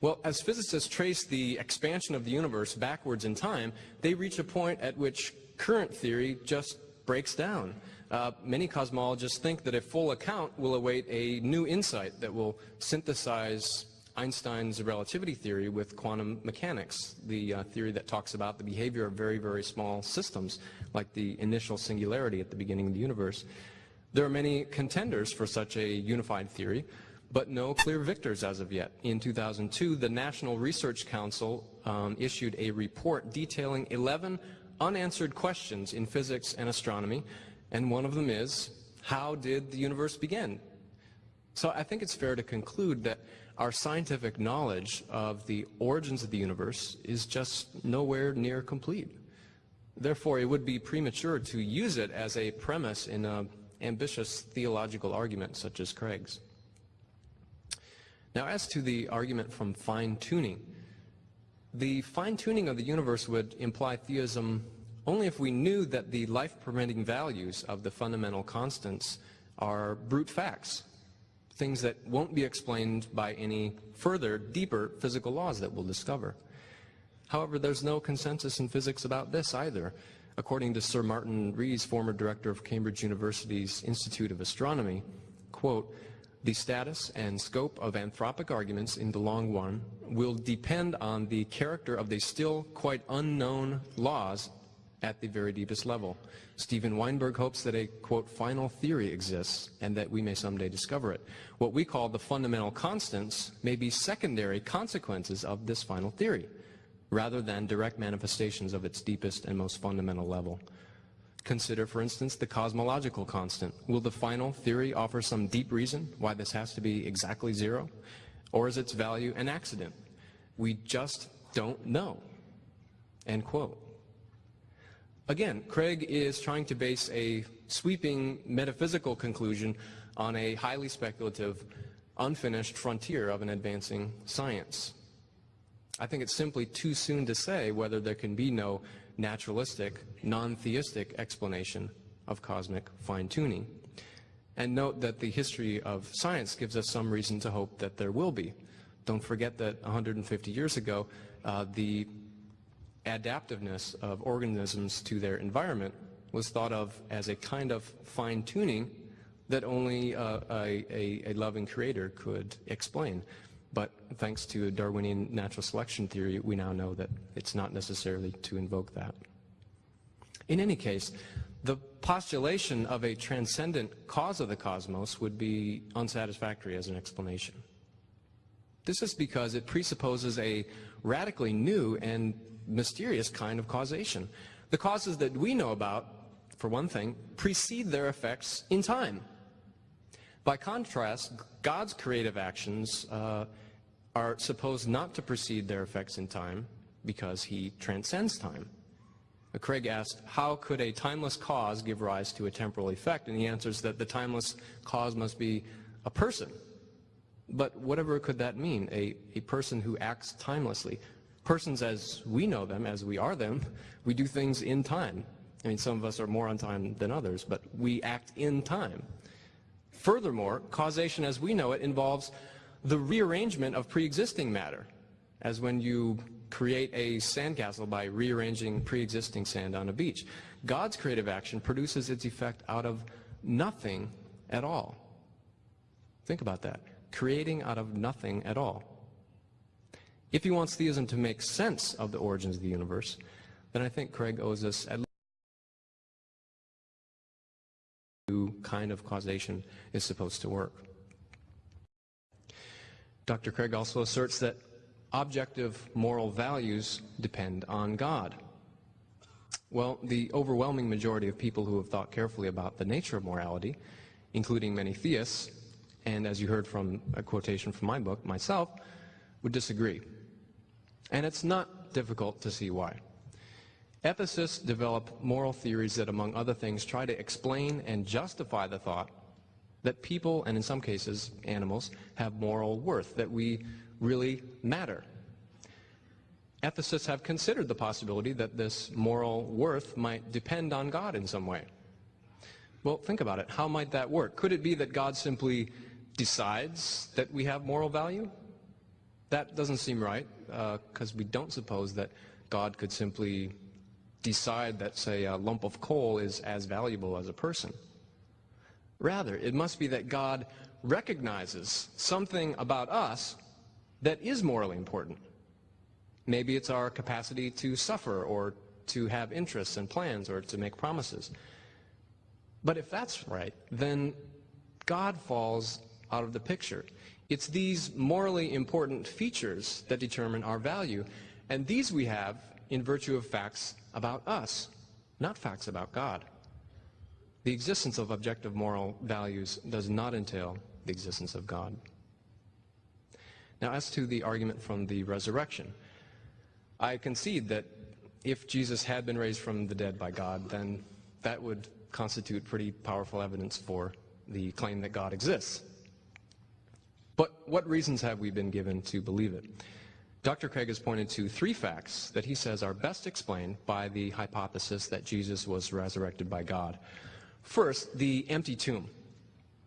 Well, as physicists trace the expansion of the universe backwards in time, they reach a point at which current theory just breaks down. Uh, many cosmologists think that a full account will await a new insight that will synthesize Einstein's relativity theory with quantum mechanics, the uh, theory that talks about the behavior of very, very small systems, like the initial singularity at the beginning of the universe. There are many contenders for such a unified theory, but no clear victors as of yet. In 2002, the National Research Council um, issued a report detailing 11 unanswered questions in physics and astronomy, and one of them is, how did the universe begin? So I think it's fair to conclude that our scientific knowledge of the origins of the universe is just nowhere near complete. Therefore, it would be premature to use it as a premise in an ambitious theological argument such as Craig's. Now, as to the argument from fine-tuning, the fine-tuning of the universe would imply theism only if we knew that the life-permitting values of the fundamental constants are brute facts, things that won't be explained by any further, deeper physical laws that we'll discover. However, there's no consensus in physics about this either. According to Sir Martin Rees, former director of Cambridge University's Institute of Astronomy, quote, the status and scope of anthropic arguments in the long run will depend on the character of the still quite unknown laws at the very deepest level. Steven Weinberg hopes that a, quote, final theory exists and that we may someday discover it. What we call the fundamental constants may be secondary consequences of this final theory, rather than direct manifestations of its deepest and most fundamental level. Consider, for instance, the cosmological constant. Will the final theory offer some deep reason why this has to be exactly zero? Or is its value an accident? We just don't know. End quote. Again, Craig is trying to base a sweeping metaphysical conclusion on a highly speculative, unfinished frontier of an advancing science. I think it's simply too soon to say whether there can be no naturalistic, non-theistic explanation of cosmic fine-tuning. And note that the history of science gives us some reason to hope that there will be. Don't forget that 150 years ago, uh, the adaptiveness of organisms to their environment was thought of as a kind of fine-tuning that only uh, a, a, a, loving creator could explain. But thanks to Darwinian natural selection theory, we now know that it's not necessarily to invoke that. In any case, the postulation of a transcendent cause of the cosmos would be unsatisfactory as an explanation. This is because it presupposes a radically new and mysterious kind of causation. The causes that we know about, for one thing, precede their effects in time. By contrast, God's creative actions uh, are supposed not to precede their effects in time because he transcends time. Uh, Craig asked, how could a timeless cause give rise to a temporal effect? And he answers that the timeless cause must be a person. But whatever could that mean, a, a person who acts timelessly? Persons as we know them, as we are them, we do things in time. I mean, some of us are more on time than others, but we act in time. Furthermore, causation as we know it involves the rearrangement of pre-existing matter, as when you create a sandcastle by rearranging pre-existing sand on a beach. God's creative action produces its effect out of nothing at all. Think about that. creating out of nothing at all. If he wants theism to make sense of the origins of the universe, then I think Craig owes us at least kind of causation is supposed to work. Dr. Craig also asserts that objective moral values depend on God. Well, the overwhelming majority of people who have thought carefully about the nature of morality, including many theists, and as you heard from a quotation from my book, myself, would disagree. And it's not difficult to see why. Ethicists develop moral theories that, among other things, try to explain and justify the thought that people, and in some cases animals, have moral worth, that we really matter. Ethicists have considered the possibility that this moral worth might depend on God in some way. Well, think about it. How might that work? Could it be that God simply decides that we have moral value? That doesn't seem right, because uh, we don't suppose that God could simply decide that, say, a lump of coal is as valuable as a person. Rather, it must be that God recognizes something about us that is morally important. Maybe it's our capacity to suffer or to have interests and plans or to make promises. But if that's right, then God falls out of the picture. It's these morally important features that determine our value, and these we have in virtue of facts about us, not facts about God. The existence of objective moral values does not entail the existence of God. Now, as to the argument from the resurrection, I concede that if Jesus had been raised from the dead by God, then that would constitute pretty powerful evidence for the claim that God exists. But what reasons have we been given to believe it? Dr. Craig has pointed to three facts that he says are best explained by the hypothesis that Jesus was resurrected by God. First, the empty tomb.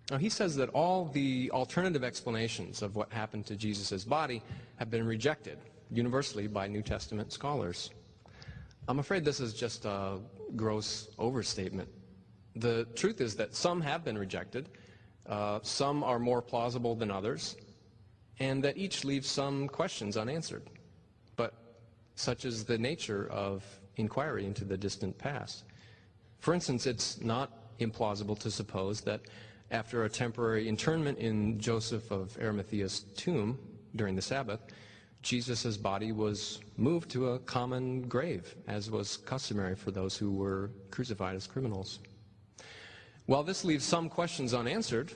Now, he says that all the alternative explanations of what happened to Jesus' body have been rejected universally by New Testament scholars. I'm afraid this is just a gross overstatement. The truth is that some have been rejected, uh, some are more plausible than others, and that each leaves some questions unanswered. But such is the nature of inquiry into the distant past. For instance, it's not implausible to suppose that after a temporary internment in Joseph of Arimathea's tomb during the Sabbath, Jesus' body was moved to a common grave, as was customary for those who were crucified as criminals. While this leaves some questions unanswered,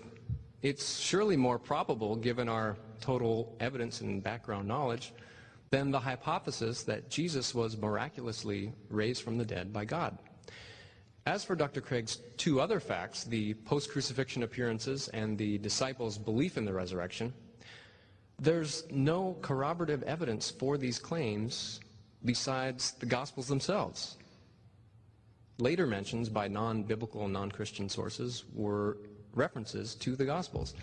it's surely more probable, given our total evidence and background knowledge, than the hypothesis that Jesus was miraculously raised from the dead by God. As for Dr. Craig's two other facts, the post-crucifixion appearances and the disciples' belief in the resurrection, there's no corroborative evidence for these claims besides the Gospels themselves. Later mentions by non-biblical, non-Christian sources were references to the Gospels.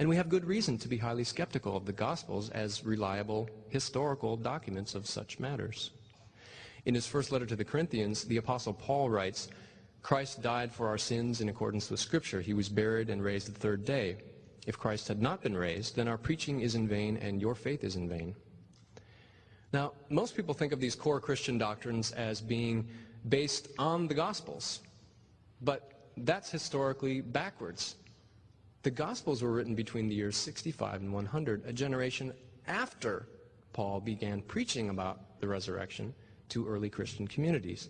And we have good reason to be highly skeptical of the Gospels as reliable historical documents of such matters. In his first letter to the Corinthians, the Apostle Paul writes, Christ died for our sins in accordance with Scripture. He was buried and raised the third day. If Christ had not been raised, then our preaching is in vain and your faith is in vain. Now, most people think of these core Christian doctrines as being based on the Gospels. But that's historically backwards. The Gospels were written between the years 65 and 100, a generation after Paul began preaching about the resurrection to early Christian communities.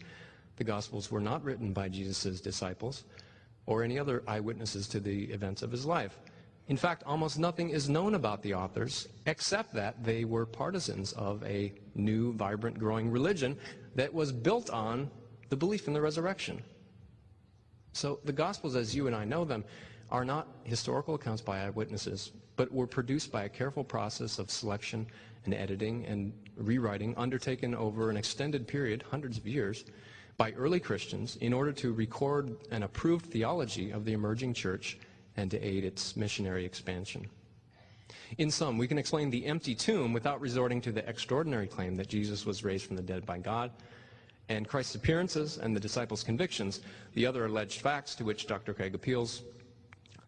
The Gospels were not written by Jesus' disciples or any other eyewitnesses to the events of his life. In fact, almost nothing is known about the authors except that they were partisans of a new, vibrant, growing religion that was built on the belief in the resurrection. So the Gospels, as you and I know them, are not historical accounts by eyewitnesses, but were produced by a careful process of selection and editing and rewriting undertaken over an extended period, hundreds of years, by early Christians in order to record an approved theology of the emerging church and to aid its missionary expansion. In sum, we can explain the empty tomb without resorting to the extraordinary claim that Jesus was raised from the dead by God, and Christ's appearances and the disciples' convictions, the other alleged facts to which Dr. Craig appeals,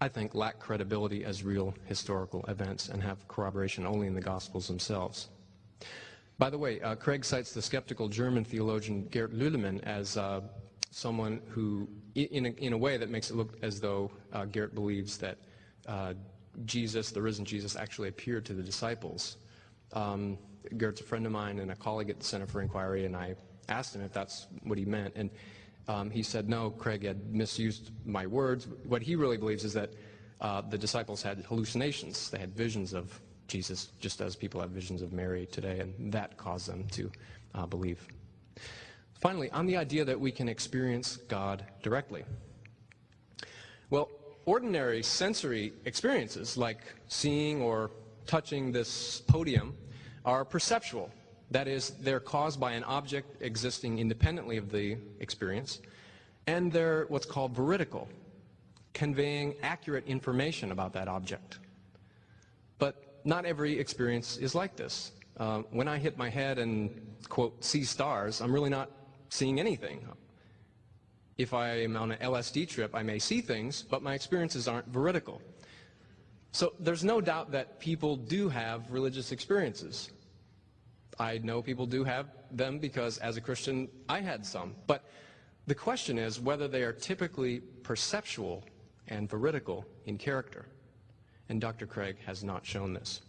I think, lack credibility as real historical events and have corroboration only in the Gospels themselves. By the way, uh, Craig cites the skeptical German theologian Gerd Lüdemann as uh, someone who, in a, in a, way that makes it look as though uh, Gerd believes that uh, Jesus, the risen Jesus, actually appeared to the disciples. Um, Gerd's a friend of mine and a colleague at the Center for Inquiry, and I asked him if that's what he meant. And um, he said, no, Craig had misused my words. What he really believes is that uh, the disciples had hallucinations. They had visions of Jesus, just as people have visions of Mary today, and that caused them to uh, believe. Finally, on the idea that we can experience God directly. Well, ordinary sensory experiences, like seeing or touching this podium, are perceptual. That is, they're caused by an object existing independently of the experience, and they're what's called veridical, conveying accurate information about that object. But not every experience is like this. Uh, when I hit my head and, quote, see stars, I'm really not seeing anything. If I'm on an LSD trip, I may see things, but my experiences aren't veridical. So there's no doubt that people do have religious experiences. I know people do have them because as a Christian, I had some. But the question is whether they are typically perceptual and veridical in character. And Dr. Craig has not shown this.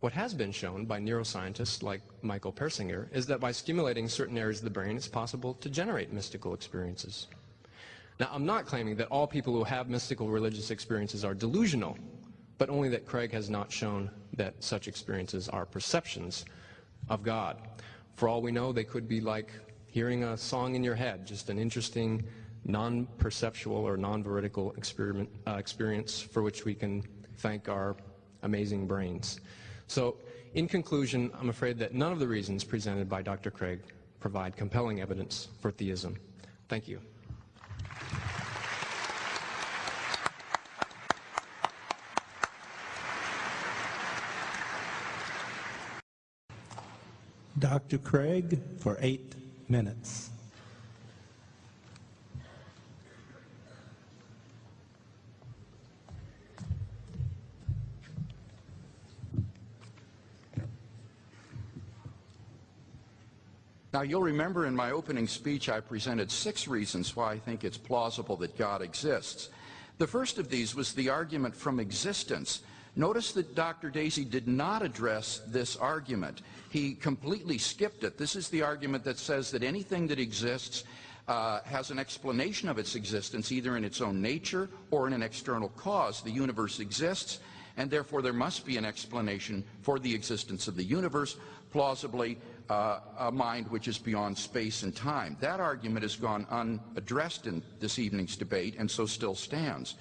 What has been shown by neuroscientists like Michael Persinger is that by stimulating certain areas of the brain, it's possible to generate mystical experiences. Now, I'm not claiming that all people who have mystical religious experiences are delusional, but only that Craig has not shown that such experiences are perceptions of God. For all we know, they could be like hearing a song in your head, just an interesting, non-perceptual or non-veridical uh, experience for which we can thank our amazing brains. So, in conclusion, I'm afraid that none of the reasons presented by Dr. Craig provide compelling evidence for theism. Thank you. Dr. Craig for eight minutes. Now, you'll remember in my opening speech, I presented six reasons why I think it's plausible that God exists. The first of these was the argument from existence. Notice that Dr. Dacey did not address this argument. He completely skipped it. This is the argument that says that anything that exists uh, has an explanation of its existence, either in its own nature or in an external cause. The universe exists, and therefore there must be an explanation for the existence of the universe, plausibly uh, a mind which is beyond space and time. That argument has gone unaddressed in this evening's debate and so still stands.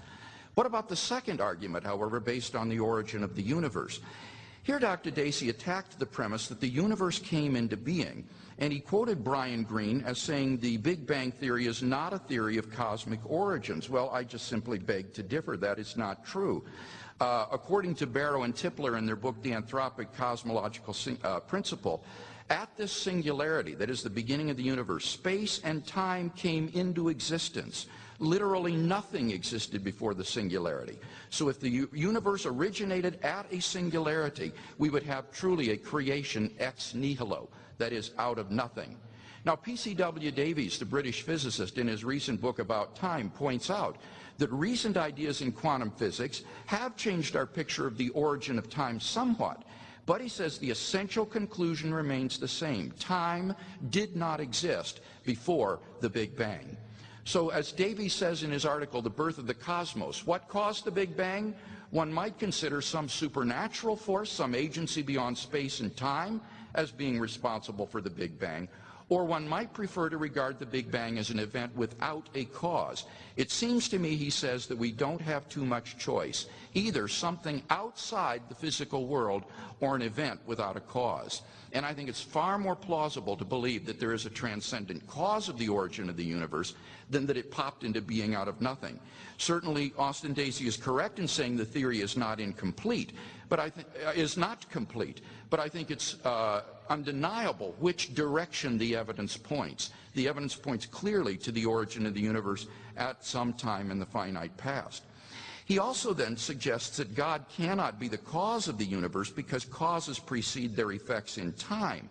What about the second argument, however, based on the origin of the universe? Here Dr. Dacey attacked the premise that the universe came into being, and he quoted Brian Greene as saying the Big Bang Theory is not a theory of cosmic origins. Well, I just simply beg to differ. That is not true. Uh, according to Barrow and Tipler in their book, The Anthropic Cosmological uh, Principle, at this singularity, that is the beginning of the universe, space and time came into existence. Literally nothing existed before the singularity. So if the universe originated at a singularity, we would have truly a creation ex nihilo, that is, out of nothing. Now, P.C.W. Davies, the British physicist, in his recent book about time, points out that recent ideas in quantum physics have changed our picture of the origin of time somewhat. But he says the essential conclusion remains the same. Time did not exist before the Big Bang. So as Davies says in his article, The Birth of the Cosmos, what caused the Big Bang? One might consider some supernatural force, some agency beyond space and time as being responsible for the Big Bang, or one might prefer to regard the Big Bang as an event without a cause. It seems to me, he says, that we don't have too much choice. Either something outside the physical world or an event without a cause. And I think it's far more plausible to believe that there is a transcendent cause of the origin of the universe than that it popped into being out of nothing. Certainly, Austin Dacey is correct in saying the theory is not incomplete, but I think uh, is not complete. But I think it's uh, undeniable which direction the evidence points. The evidence points clearly to the origin of the universe at some time in the finite past. He also then suggests that God cannot be the cause of the universe because causes precede their effects in time.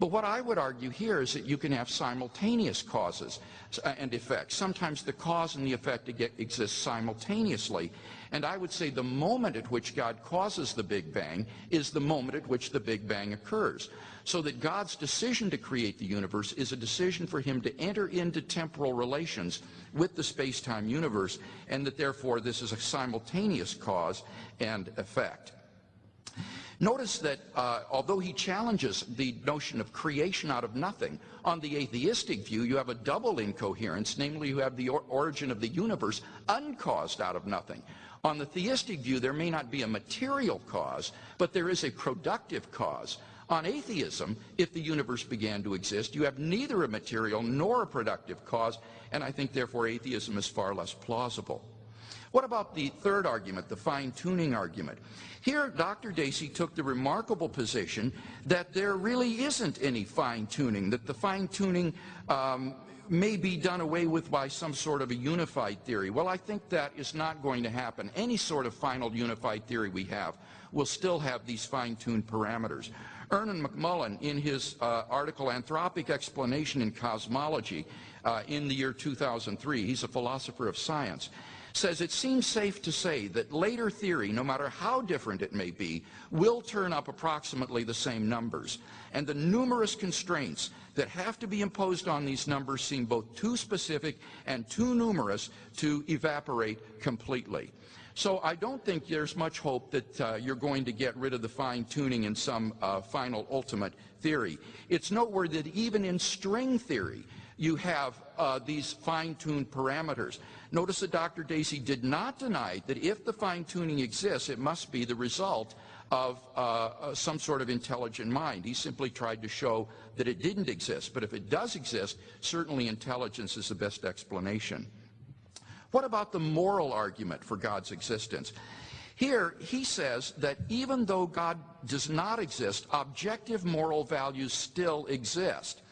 But what I would argue here is that you can have simultaneous causes uh, and effects. Sometimes the cause and the effect exist simultaneously. And I would say the moment at which God causes the Big Bang is the moment at which the Big Bang occurs. So that God's decision to create the universe is a decision for him to enter into temporal relations with the space-time universe, and that therefore this is a simultaneous cause and effect. Notice that uh, although he challenges the notion of creation out of nothing, on the atheistic view you have a double incoherence, namely you have the or origin of the universe uncaused out of nothing. On the theistic view there may not be a material cause, but there is a productive cause. On atheism, if the universe began to exist, you have neither a material nor a productive cause, and I think therefore atheism is far less plausible. What about the third argument, the fine-tuning argument? Here, Dr. Dacey took the remarkable position that there really isn't any fine-tuning, that the fine-tuning um, may be done away with by some sort of a unified theory. Well, I think that is not going to happen. Any sort of final unified theory we have will still have these fine-tuned parameters. Ernan McMullin, in his uh, article Anthropic Explanation in Cosmology uh, in the year 2003, he's a philosopher of science, says it seems safe to say that later theory, no matter how different it may be, will turn up approximately the same numbers. And the numerous constraints that have to be imposed on these numbers seem both too specific and too numerous to evaporate completely. So I don't think there's much hope that uh, you're going to get rid of the fine-tuning in some uh, final ultimate theory. It's noteworthy that even in string theory, you have uh, these fine-tuned parameters. Notice that Dr. Dacey did not deny that if the fine-tuning exists, it must be the result of uh, uh, some sort of intelligent mind. He simply tried to show that it didn't exist. But if it does exist, certainly intelligence is the best explanation. What about the moral argument for God's existence? Here, he says that even though God does not exist, objective moral values still exist.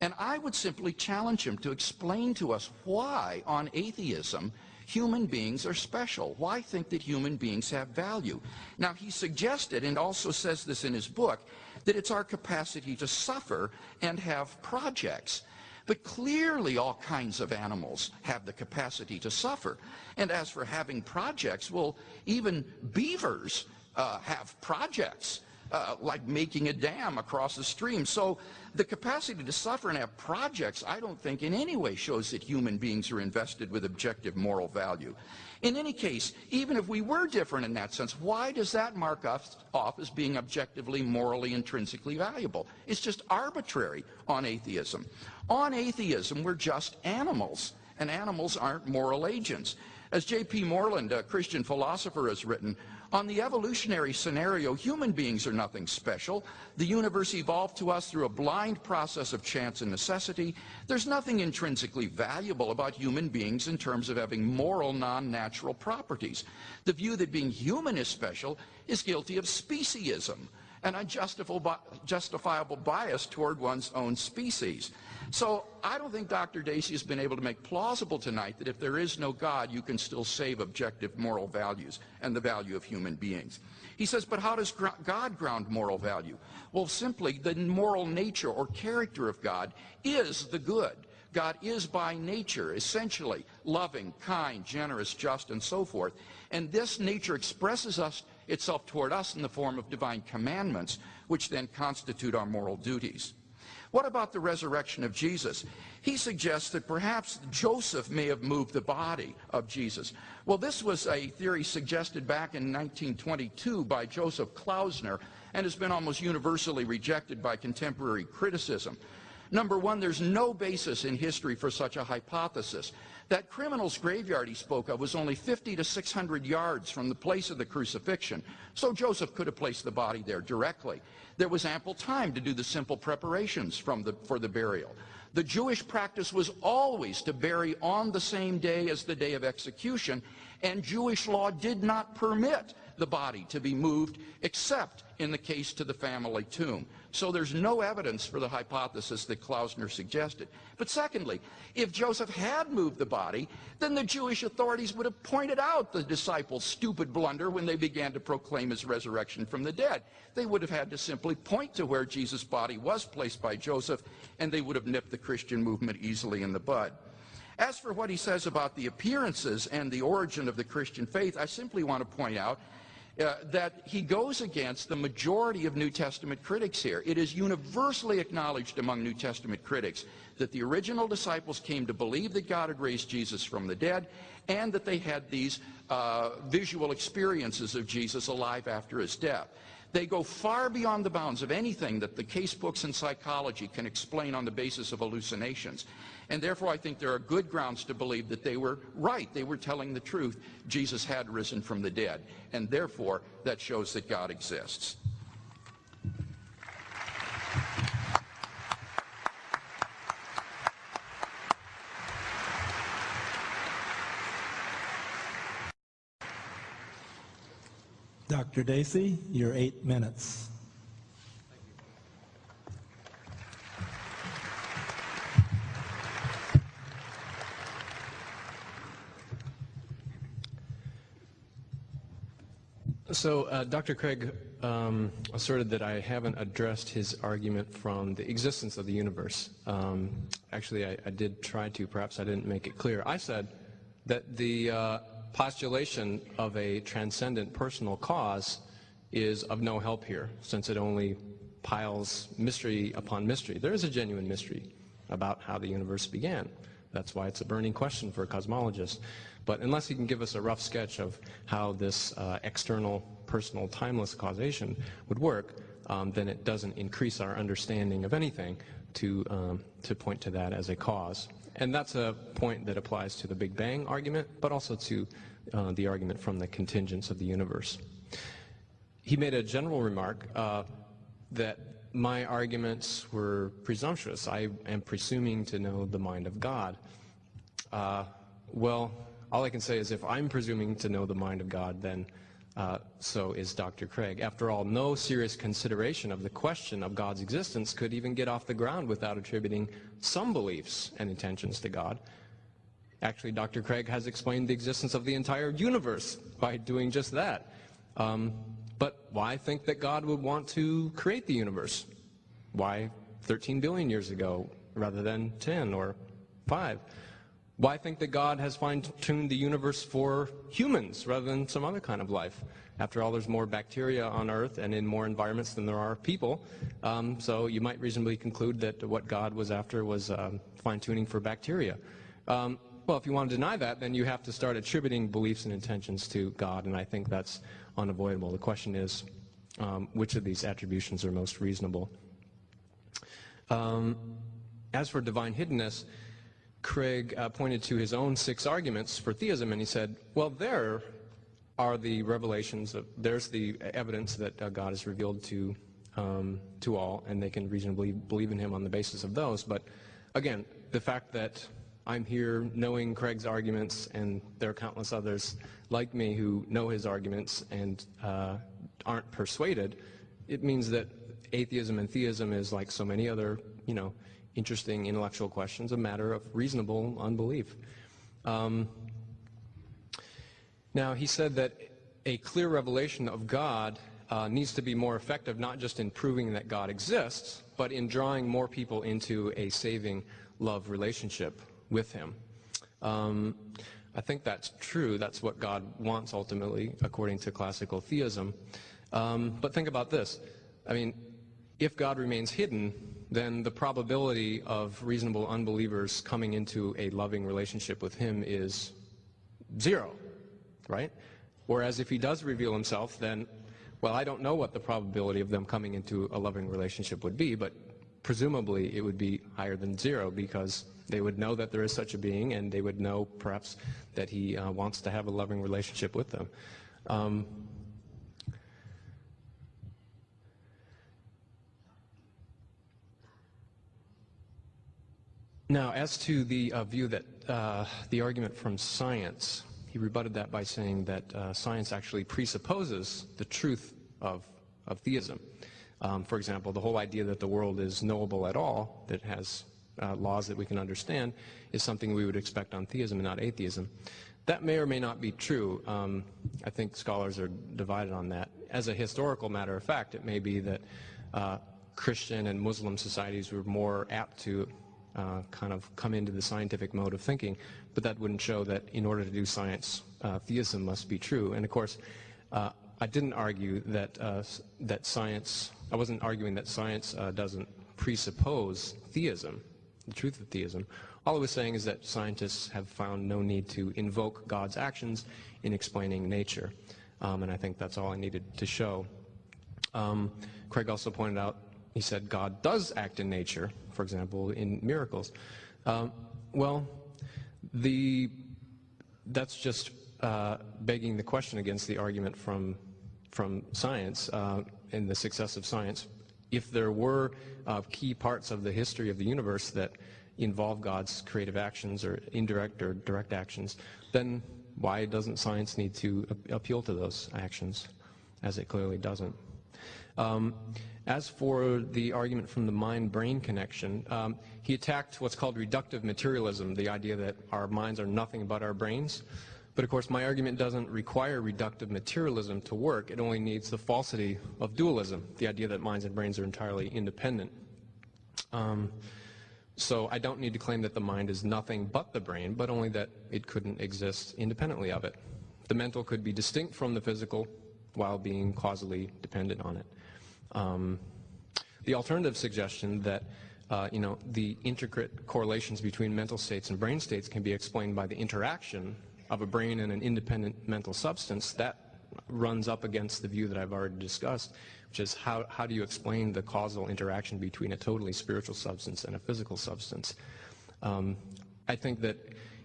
And I would simply challenge him to explain to us why, on atheism, human beings are special. Why think that human beings have value? Now, he suggested, and also says this in his book, that it's our capacity to suffer and have projects. But clearly all kinds of animals have the capacity to suffer. And as for having projects, well, even beavers uh, have projects uh, like making a dam across a stream. So the capacity to suffer and have projects, I don't think in any way shows that human beings are invested with objective moral value. In any case, even if we were different in that sense, why does that mark us off as being objectively, morally, intrinsically valuable? It's just arbitrary on atheism. On atheism, we're just animals, and animals aren't moral agents. As J.P. Moreland, a Christian philosopher, has written, on the evolutionary scenario, human beings are nothing special. The universe evolved to us through a blind process of chance and necessity. There's nothing intrinsically valuable about human beings in terms of having moral, non-natural properties. The view that being human is special is guilty of speciesism, an unjustifiable bias toward one's own species. So I don't think Dr. Dacey has been able to make plausible tonight that if there is no God, you can still save objective moral values and the value of human beings. He says, but how does God ground moral value? Well, simply the moral nature or character of God is the good. God is by nature essentially loving, kind, generous, just, and so forth. And this nature expresses us, itself toward us in the form of divine commandments, which then constitute our moral duties. What about the resurrection of Jesus? He suggests that perhaps Joseph may have moved the body of Jesus. Well, this was a theory suggested back in 1922 by Joseph Klausner and has been almost universally rejected by contemporary criticism. Number one, there's no basis in history for such a hypothesis. That criminal's graveyard he spoke of was only 50 to 600 yards from the place of the crucifixion, so Joseph could have placed the body there directly. There was ample time to do the simple preparations the, for the burial. The Jewish practice was always to bury on the same day as the day of execution, and Jewish law did not permit the body to be moved except in the case to the family tomb. So there's no evidence for the hypothesis that Klausner suggested. But secondly, if Joseph had moved the body, then the Jewish authorities would have pointed out the disciples' stupid blunder when they began to proclaim his resurrection from the dead. They would have had to simply point to where Jesus' body was placed by Joseph, and they would have nipped the Christian movement easily in the bud. As for what he says about the appearances and the origin of the Christian faith, I simply want to point out uh, that he goes against the majority of New Testament critics here. It is universally acknowledged among New Testament critics that the original disciples came to believe that God had raised Jesus from the dead and that they had these uh, visual experiences of Jesus alive after his death. They go far beyond the bounds of anything that the case books in psychology can explain on the basis of hallucinations. And therefore, I think there are good grounds to believe that they were right. They were telling the truth. Jesus had risen from the dead. And therefore, that shows that God exists. Dr. Dacey, your eight minutes. So uh, Dr. Craig um, asserted that I haven't addressed his argument from the existence of the universe. Um, actually, I, I, did try to. Perhaps I didn't make it clear. I said that the uh, postulation of a transcendent personal cause is of no help here, since it only piles mystery upon mystery. There is a genuine mystery about how the universe began. That's why it's a burning question for a cosmologist. But unless he can give us a rough sketch of how this uh, external, personal, timeless causation would work, um, then it doesn't increase our understanding of anything to, um, to point to that as a cause. And that's a point that applies to the Big Bang argument, but also to uh, the argument from the contingents of the universe. He made a general remark uh, that my arguments were presumptuous. I am presuming to know the mind of God. Uh, well, all I can say is if I'm presuming to know the mind of God, then uh, so is Dr. Craig. After all, no serious consideration of the question of God's existence could even get off the ground without attributing some beliefs and intentions to God. Actually, Dr. Craig has explained the existence of the entire universe by doing just that. Um, but why think that God would want to create the universe? Why 13 billion years ago rather than 10 or 5? Why think that God has fine-tuned the universe for humans rather than some other kind of life? After all, there's more bacteria on Earth and in more environments than there are people. Um, so you might reasonably conclude that what God was after was um, fine-tuning for bacteria. Um, well, if you want to deny that, then you have to start attributing beliefs and intentions to God, and I think that's unavoidable. The question is, um, which of these attributions are most reasonable? Um, as for divine hiddenness, Craig uh, pointed to his own six arguments for theism, and he said, well, there are the revelations, of, there's the evidence that uh, God is revealed to, um, to all, and they can reasonably believe in him on the basis of those. But again, the fact that I'm here knowing Craig's arguments, and there are countless others like me who know his arguments and uh, aren't persuaded, it means that atheism and theism is like so many other, you know, interesting intellectual questions, a matter of reasonable unbelief. Um, now, he said that a clear revelation of God uh, needs to be more effective not just in proving that God exists, but in drawing more people into a saving love relationship with Him. Um, I think that's true. That's what God wants ultimately, according to classical theism. Um, but think about this. I mean, if God remains hidden, then the probability of reasonable unbelievers coming into a loving relationship with him is zero, right? Whereas if he does reveal himself, then, well, I don't know what the probability of them coming into a loving relationship would be, but presumably it would be higher than zero because they would know that there is such a being and they would know perhaps that he uh, wants to have a loving relationship with them. Um, Now, as to the uh, view that uh, the argument from science, he rebutted that by saying that uh, science actually presupposes the truth of, of theism. Um, for example, the whole idea that the world is knowable at all, that has uh, laws that we can understand, is something we would expect on theism and not atheism. That may or may not be true. Um, I think scholars are divided on that. As a historical matter of fact, it may be that uh, Christian and Muslim societies were more apt to uh, kind of come into the scientific mode of thinking, but that wouldn't show that in order to do science, uh, theism must be true. And of course, uh, I didn't argue that uh, that science. I wasn't arguing that science uh, doesn't presuppose theism, the truth of theism. All I was saying is that scientists have found no need to invoke God's actions in explaining nature, um, and I think that's all I needed to show. Um, Craig also pointed out he said God does act in nature, for example, in miracles. Um, well, the, that's just uh, begging the question against the argument from, from science uh, and the success of science. If there were uh, key parts of the history of the universe that involve God's creative actions or indirect or direct actions, then why doesn't science need to appeal to those actions, as it clearly doesn't? Um, as for the argument from the mind-brain connection, um, he attacked what's called reductive materialism, the idea that our minds are nothing but our brains. But of course, my argument doesn't require reductive materialism to work. It only needs the falsity of dualism, the idea that minds and brains are entirely independent. Um, so I don't need to claim that the mind is nothing but the brain, but only that it couldn't exist independently of it. The mental could be distinct from the physical while being causally dependent on it. Um, the alternative suggestion that uh, you know, the intricate correlations between mental states and brain states can be explained by the interaction of a brain and an independent mental substance, that runs up against the view that I've already discussed, which is how, how do you explain the causal interaction between a totally spiritual substance and a physical substance? Um, I think that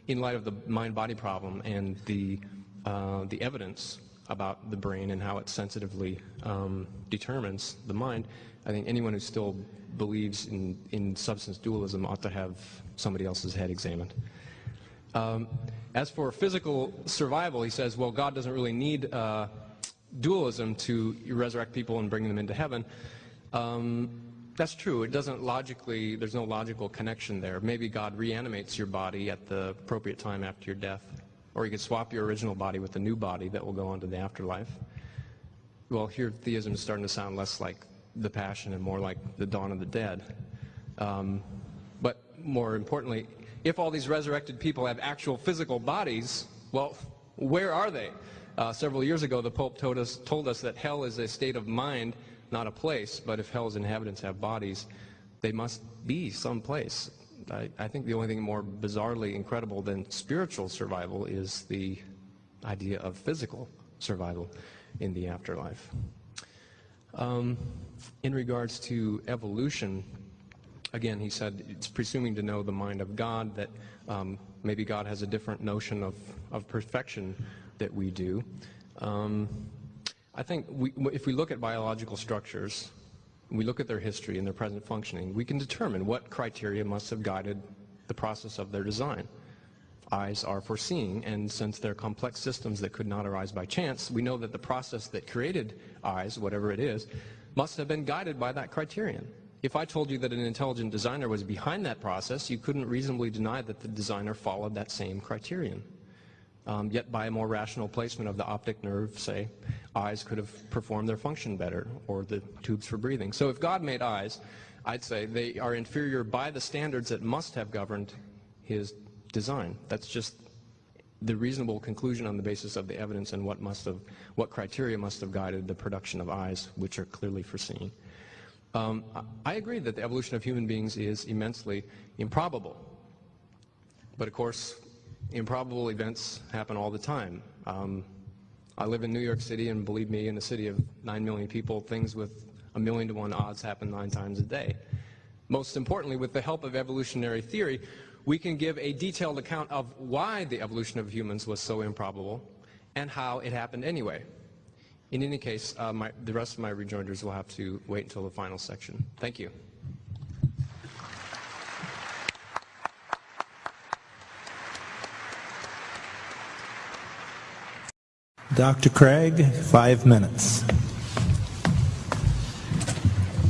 in light of the mind-body problem and the, uh, the evidence about the brain and how it sensitively um, determines the mind, I think anyone who still believes in, in substance dualism ought to have somebody else's head examined. Um, as for physical survival, he says, well, God doesn't really need uh, dualism to resurrect people and bring them into heaven. Um, that's true. It doesn't logically, there's no logical connection there. Maybe God reanimates your body at the appropriate time after your death. Or you could swap your original body with a new body that will go on to the afterlife. Well, here theism is starting to sound less like the passion and more like the dawn of the dead. Um, but more importantly, if all these resurrected people have actual physical bodies, well, where are they? Uh, several years ago, the Pope told us, told us that hell is a state of mind, not a place. But if hell's inhabitants have bodies, they must be someplace. I, I think the only thing more bizarrely incredible than spiritual survival is the idea of physical survival in the afterlife. Um, in regards to evolution, again, he said it's presuming to know the mind of God, that um, maybe God has a different notion of, of perfection that we do. Um, I think we, if we look at biological structures, we look at their history and their present functioning, we can determine what criteria must have guided the process of their design. Eyes are for seeing, and since they're complex systems that could not arise by chance, we know that the process that created eyes, whatever it is, must have been guided by that criterion. If I told you that an intelligent designer was behind that process, you couldn't reasonably deny that the designer followed that same criterion. Um, yet by a more rational placement of the optic nerve, say, eyes could have performed their function better, or the tubes for breathing. So if God made eyes, I'd say they are inferior by the standards that must have governed his design. That's just the reasonable conclusion on the basis of the evidence and what must have, what criteria must have guided the production of eyes, which are clearly foreseen. Um, I agree that the evolution of human beings is immensely improbable. But of course, improbable events happen all the time. Um, I live in New York City, and believe me, in a city of 9 million people, things with a million to one odds happen nine times a day. Most importantly, with the help of evolutionary theory, we can give a detailed account of why the evolution of humans was so improbable and how it happened anyway. In any case, uh, my, the rest of my rejoinders will have to wait until the final section. Thank you. Dr. Craig, five minutes.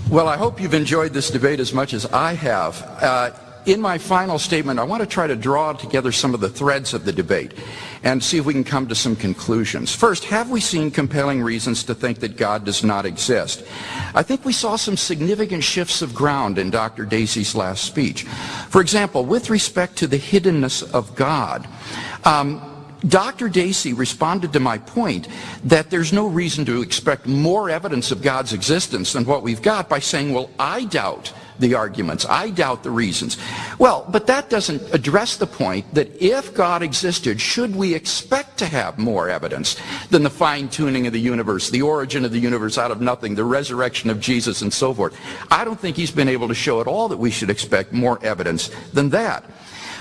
Well, I hope you've enjoyed this debate as much as I have. Uh, in my final statement, I want to try to draw together some of the threads of the debate and see if we can come to some conclusions. First, have we seen compelling reasons to think that God does not exist? I think we saw some significant shifts of ground in Dr. Dacey's last speech. For example, with respect to the hiddenness of God, um, Dr. Dacey responded to my point that there's no reason to expect more evidence of God's existence than what we've got by saying, well, I doubt the arguments. I doubt the reasons. Well, but that doesn't address the point that if God existed, should we expect to have more evidence than the fine-tuning of the universe, the origin of the universe out of nothing, the resurrection of Jesus, and so forth? I don't think he's been able to show at all that we should expect more evidence than that.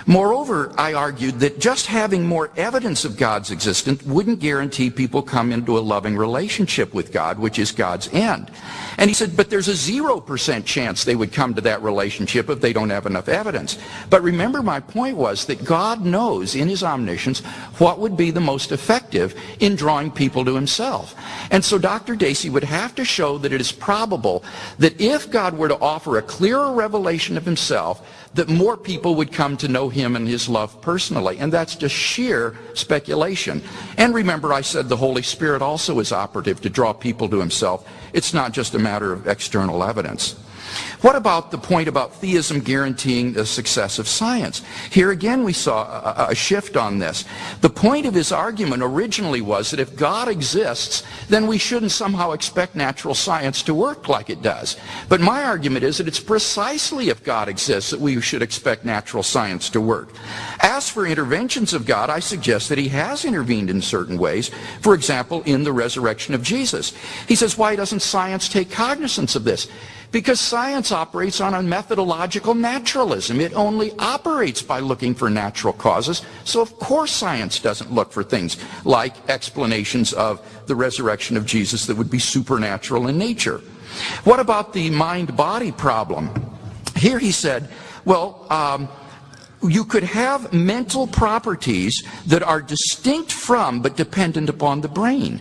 Moreover, I argued that just having more evidence of God's existence wouldn't guarantee people come into a loving relationship with God, which is God's end. And he said, but there's a 0% chance they would come to that relationship if they don't have enough evidence. But remember, my point was that God knows in his omniscience what would be the most effective in drawing people to himself. And so Dr. Dacey would have to show that it is probable that if God were to offer a clearer revelation of himself, that more people would come to know him and his love personally. And that's just sheer speculation. And remember, I said the Holy Spirit also is operative to draw people to himself. It's not just a matter of external evidence. What about the point about theism guaranteeing the success of science? Here again we saw a, a, shift on this. The point of his argument originally was that if God exists, then we shouldn't somehow expect natural science to work like it does. But my argument is that it's precisely if God exists that we should expect natural science to work. As for interventions of God, I suggest that he has intervened in certain ways. For example, in the resurrection of Jesus. He says, why doesn't science take cognizance of this? Because science operates on a methodological naturalism. It only operates by looking for natural causes. So of course science doesn't look for things like explanations of the resurrection of Jesus that would be supernatural in nature. What about the mind-body problem? Here he said, well, um, you could have mental properties that are distinct from but dependent upon the brain.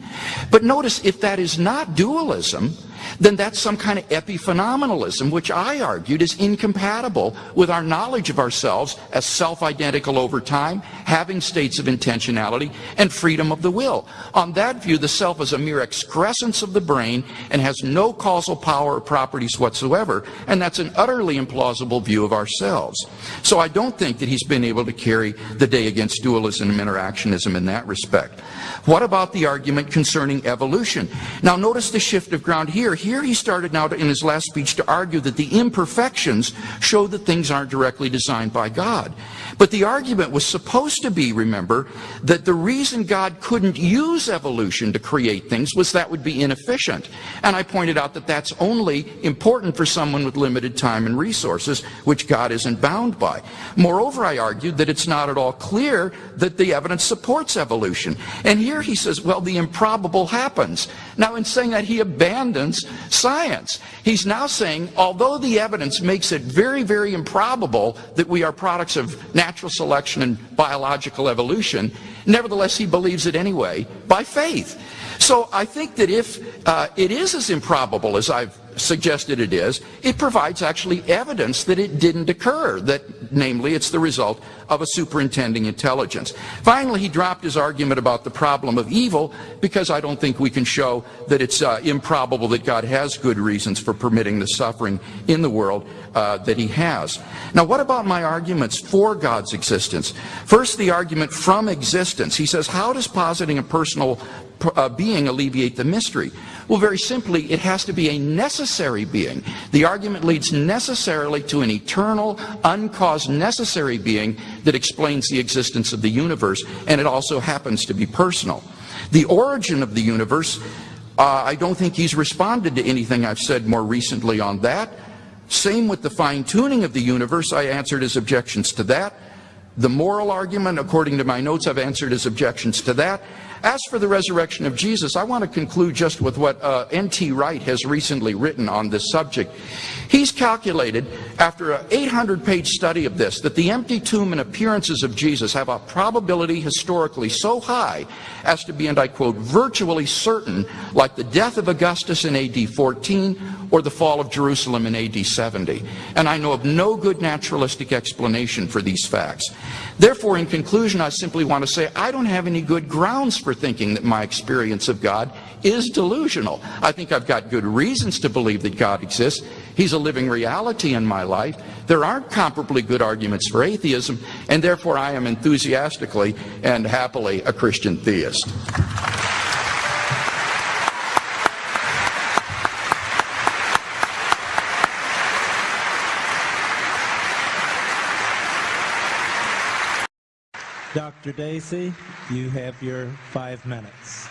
But notice if that is not dualism, then that's some kind of epiphenomenalism, which I argued is incompatible with our knowledge of ourselves as self-identical over time, having states of intentionality, and freedom of the will. On that view, the self is a mere excrescence of the brain and has no causal power or properties whatsoever, and that's an utterly implausible view of ourselves. So I don't think that he's been able to carry the day against dualism and interactionism in that respect. What about the argument concerning evolution? Now notice the shift of ground here. Here he started now to, in his last speech to argue that the imperfections show that things aren't directly designed by God. But the argument was supposed to be, remember, that the reason God couldn't use evolution to create things was that would be inefficient. And I pointed out that that's only important for someone with limited time and resources, which God isn't bound by. Moreover, I argued that it's not at all clear that the evidence supports evolution. And here he says, well, the improbable happens. Now, in saying that, he abandons science. He's now saying, although the evidence makes it very, very improbable that we are products of natural selection and biological evolution, nevertheless, he believes it anyway by faith. So I think that if uh, it is as improbable as I've suggested it is, it provides actually evidence that it didn't occur, that namely it's the result of a superintending intelligence. Finally, he dropped his argument about the problem of evil because I don't think we can show that it's uh, improbable that God has good reasons for permitting the suffering in the world uh, that he has. Now, what about my arguments for God's existence? First, the argument from existence. He says, how does positing a personal uh, being alleviate the mystery? Well, very simply, it has to be a necessary being. The argument leads necessarily to an eternal, uncaused, necessary being that explains the existence of the universe, and it also happens to be personal. The origin of the universe, uh, I don't think he's responded to anything I've said more recently on that. Same with the fine-tuning of the universe, I answered his objections to that. The moral argument, according to my notes, I've answered his objections to that. As for the resurrection of Jesus, I want to conclude just with what uh, N.T. Wright has recently written on this subject. He's calculated, after an 800 page study of this, that the empty tomb and appearances of Jesus have a probability historically so high as to be, and I quote, virtually certain, like the death of Augustus in AD 14 or the fall of Jerusalem in AD 70. And I know of no good naturalistic explanation for these facts. Therefore, in conclusion, I simply want to say I don't have any good grounds for thinking that my experience of God is delusional. I think I've got good reasons to believe that God exists. He's a living reality in my life. There aren't comparably good arguments for atheism, and therefore I am enthusiastically and happily a Christian theist. Dr. Dacey, you have your five minutes.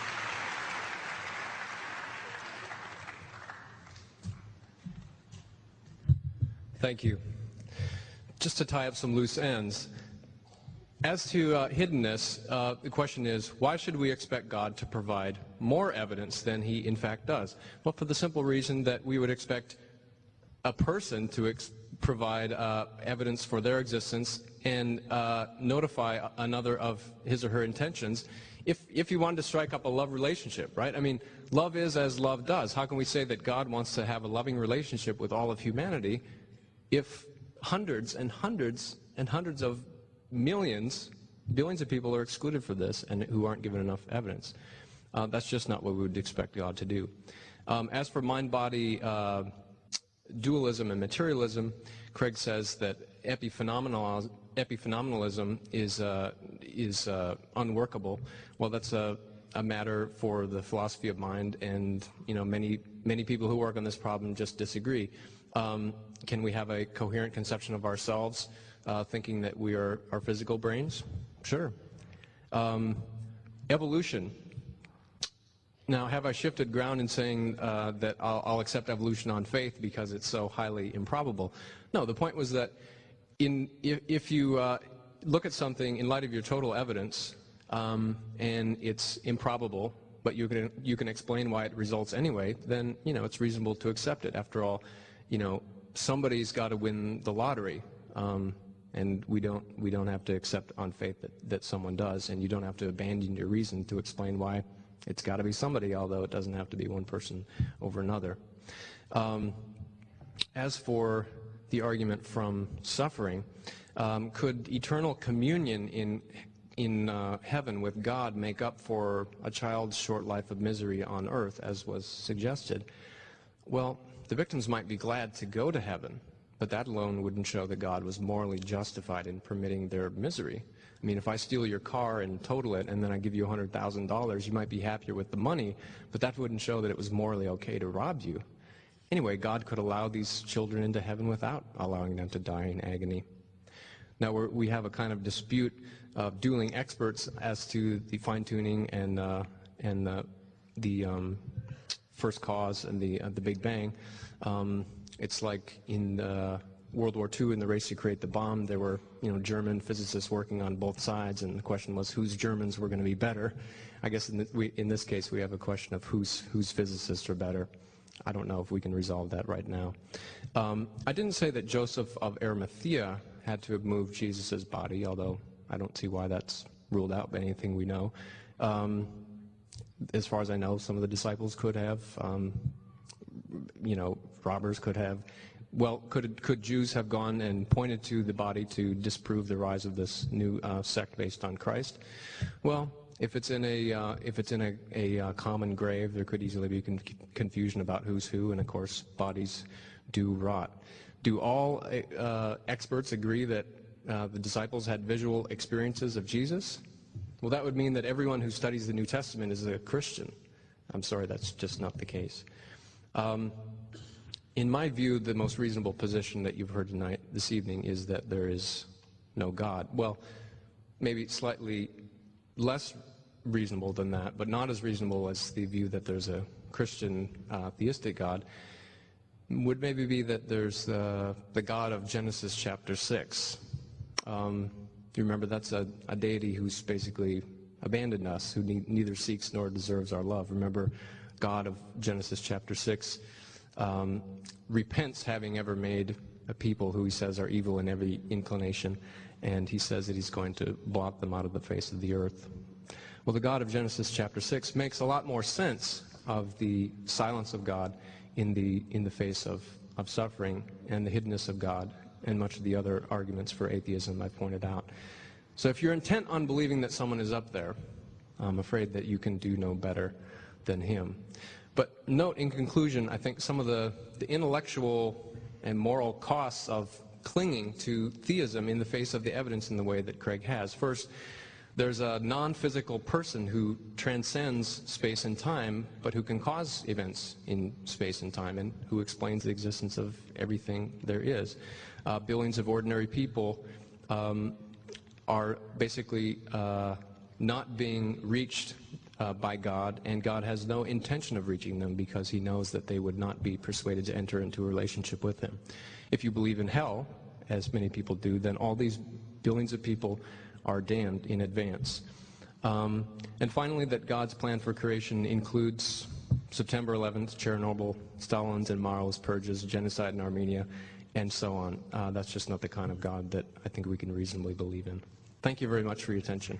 Thank you. Just to tie up some loose ends, as to uh, hiddenness, uh, the question is, why should we expect God to provide more evidence than he in fact does? Well, for the simple reason that we would expect a person to ex provide uh, evidence for their existence and uh, notify another of his or her intentions if, if you wanted to strike up a love relationship, right? I mean, love is as love does. How can we say that God wants to have a loving relationship with all of humanity if hundreds and hundreds and hundreds of millions, billions of people are excluded for this and who aren't given enough evidence? Uh, that's just not what we would expect God to do. Um, as for mind-body uh, dualism and materialism, Craig says that epiphenomenal, epiphenomenalism is, uh, is uh, unworkable. Well, that's a, a matter for the philosophy of mind, and you know many many people who work on this problem just disagree. Um, can we have a coherent conception of ourselves, uh, thinking that we are our physical brains? Sure. Um, evolution. Now, have I shifted ground in saying uh, that I'll, I'll, accept evolution on faith because it's so highly improbable? No, the point was that in, if, if you uh, look at something in light of your total evidence um, and it's improbable, but you can, you can explain why it results anyway, then, you know, it's reasonable to accept it. After all, you know, somebody's got to win the lottery. Um, and we don't, we don't have to accept on faith that, that someone does, and you don't have to abandon your reason to explain why it's got to be somebody, although it doesn't have to be one person over another. Um, as for the argument from suffering, um, could eternal communion in in uh, heaven with God make up for a child's short life of misery on earth, as was suggested? Well, the victims might be glad to go to heaven, but that alone wouldn't show that God was morally justified in permitting their misery. I mean, if I steal your car and total it and then I give you $100,000, you might be happier with the money, but that wouldn't show that it was morally okay to rob you. Anyway, God could allow these children into heaven without allowing them to die in agony. Now, we have a kind of dispute of dueling experts as to the fine-tuning and, uh, and uh, the um, first cause and the, uh, the Big Bang. Um, it's like in the World War II and the race to create the bomb, there were you know German physicists working on both sides, and the question was whose Germans were going to be better. I guess in, the, we, in this case we have a question of whose whose physicists are better. I don't know if we can resolve that right now. Um, I didn't say that Joseph of Arimathea had to have moved Jesus' body, although I don't see why that's ruled out by anything we know. Um, as far as I know, some of the disciples could have. Um, you know, robbers could have. Well, could, could Jews have gone and pointed to the body to disprove the rise of this new uh, sect based on Christ? Well, if it's in a uh, if it's in a, a uh, common grave, there could easily be con confusion about who's who, and of course, bodies do rot. Do all uh, experts agree that uh, the disciples had visual experiences of Jesus? Well, that would mean that everyone who studies the New Testament is a Christian. I'm sorry, that's just not the case. Um, in my view, the most reasonable position that you've heard tonight, this evening, is that there is no God. Well, maybe slightly less reasonable than that, but not as reasonable as the view that there's a Christian uh, theistic God, would maybe be that there's uh, the God of Genesis chapter 6. Um, you remember that's a, a, deity who's basically abandoned us, who ne- neither seeks nor deserves our love. Remember, God of Genesis chapter 6 um, repents having ever made a people who he says are evil in every inclination, and he says that he's going to blot them out of the face of the earth. Well, the God of Genesis chapter 6 makes a lot more sense of the silence of God in the, in the face of, of suffering and the hiddenness of God and much of the other arguments for atheism I pointed out. So if you're intent on believing that someone is up there, I'm afraid that you can do no better than him. But note in conclusion, I think some of the, the intellectual and moral costs of clinging to theism in the face of the evidence in the way that Craig has. First, there's a non-physical person who transcends space and time, but who can cause events in space and time, and who explains the existence of everything there is. Uh, billions of ordinary people um, are basically uh, not being reached uh, by God, and God has no intention of reaching them because he knows that they would not be persuaded to enter into a relationship with him. If you believe in hell, as many people do, then all these billions of people are damned in advance. Um, and finally, that God's plan for creation includes September 11th, Chernobyl, Stalin's and Mao's purges, genocide in Armenia, and so on. Uh, that's just not the kind of God that I think we can reasonably believe in. Thank you very much for your attention.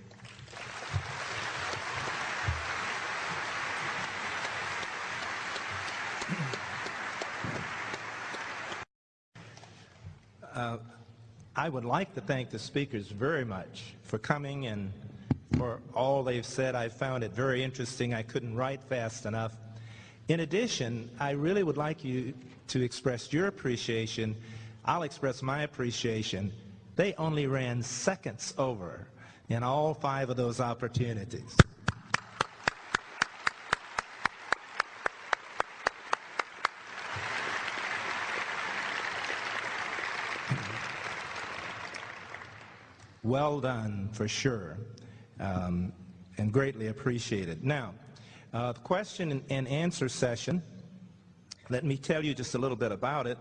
Uh, I would like to thank the speakers very much for coming and for all they've said. I found it very interesting. I couldn't write fast enough. In addition, I really would like you to express your appreciation. I'll express my appreciation. They only ran seconds over in all five of those opportunities. Well done for sure, um, and greatly appreciated. Now, uh, the question and answer session, let me tell you just a little bit about it.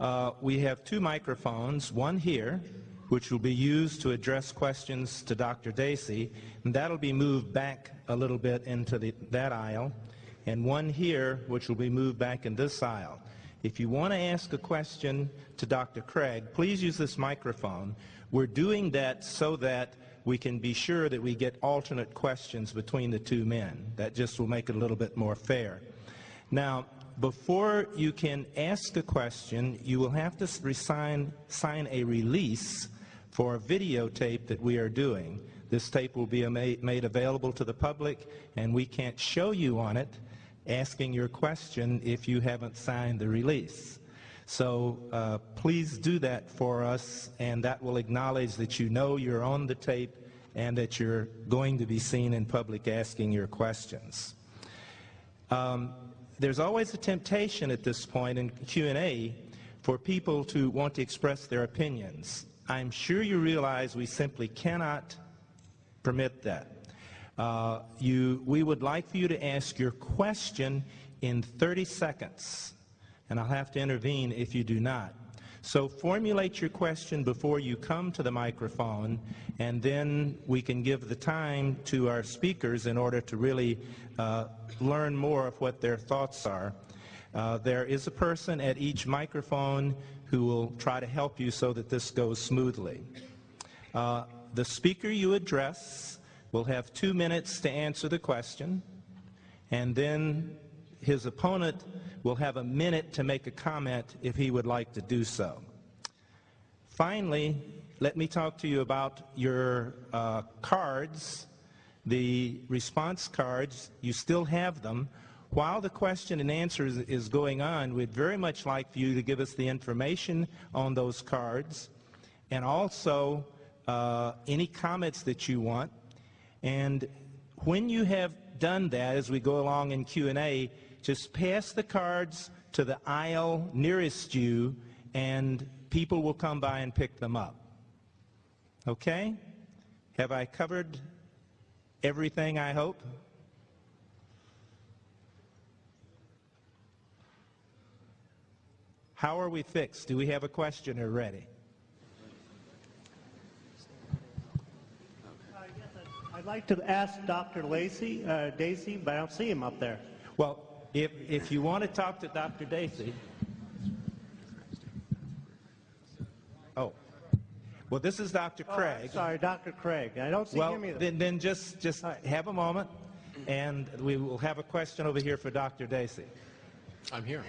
Uh, we have two microphones, one here, which will be used to address questions to Dr. Dacey, and that'll be moved back a little bit into the, that aisle, and one here, which will be moved back in this aisle. If you want to ask a question to Dr. Craig, please use this microphone. We're doing that so that we can be sure that we get alternate questions between the two men. That just will make it a little bit more fair. Now, before you can ask a question, you will have to sign, sign a release for a videotape that we are doing. This tape will be made available to the public, and we can't show you on it asking your question if you haven't signed the release. So uh, please do that for us, and that will acknowledge that you know you're on the tape and that you're going to be seen in public asking your questions. Um, there's always a temptation at this point in Q&A for people to want to express their opinions. I'm sure you realize we simply cannot permit that. Uh, you, we would like for you to ask your question in 30 seconds, and I'll have to intervene if you do not. So formulate your question before you come to the microphone, and then we can give the time to our speakers in order to really uh, learn more of what their thoughts are. Uh, there is a person at each microphone who will try to help you so that this goes smoothly. Uh, the speaker you address will have two minutes to answer the question, and then his opponent will have a minute to make a comment if he would like to do so. Finally, let me talk to you about your uh, cards, the response cards. You still have them. While the question and answer is, is going on, we'd very much like for you to give us the information on those cards and also uh, any comments that you want and when you have done that, as we go along in Q&A, just pass the cards to the aisle nearest you, and people will come by and pick them up. Okay? Have I covered everything, I hope? How are we fixed? Do we have a questioner ready? I'd like to ask Dr. Lacey, uh, Daisy, but I don't see him up there. Well, if, if you want to talk to Dr. Daisy. Oh. Well, this is Dr. Oh, Craig. Sorry, Dr. Craig. I don't see Well, him either. then, then just, just have a moment, and we will have a question over here for Dr. Daisy. I'm here.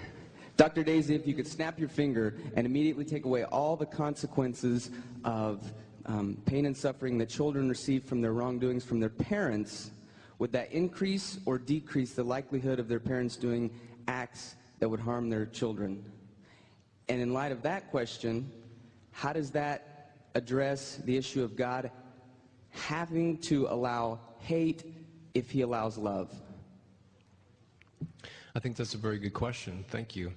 Dr. Daisy, if you could snap your finger and immediately take away all the consequences of um, pain and suffering that children receive from their wrongdoings from their parents, would that increase or decrease the likelihood of their parents doing acts that would harm their children? And in light of that question, how does that address the issue of God having to allow hate if he allows love? I think that's a very good question. Thank you.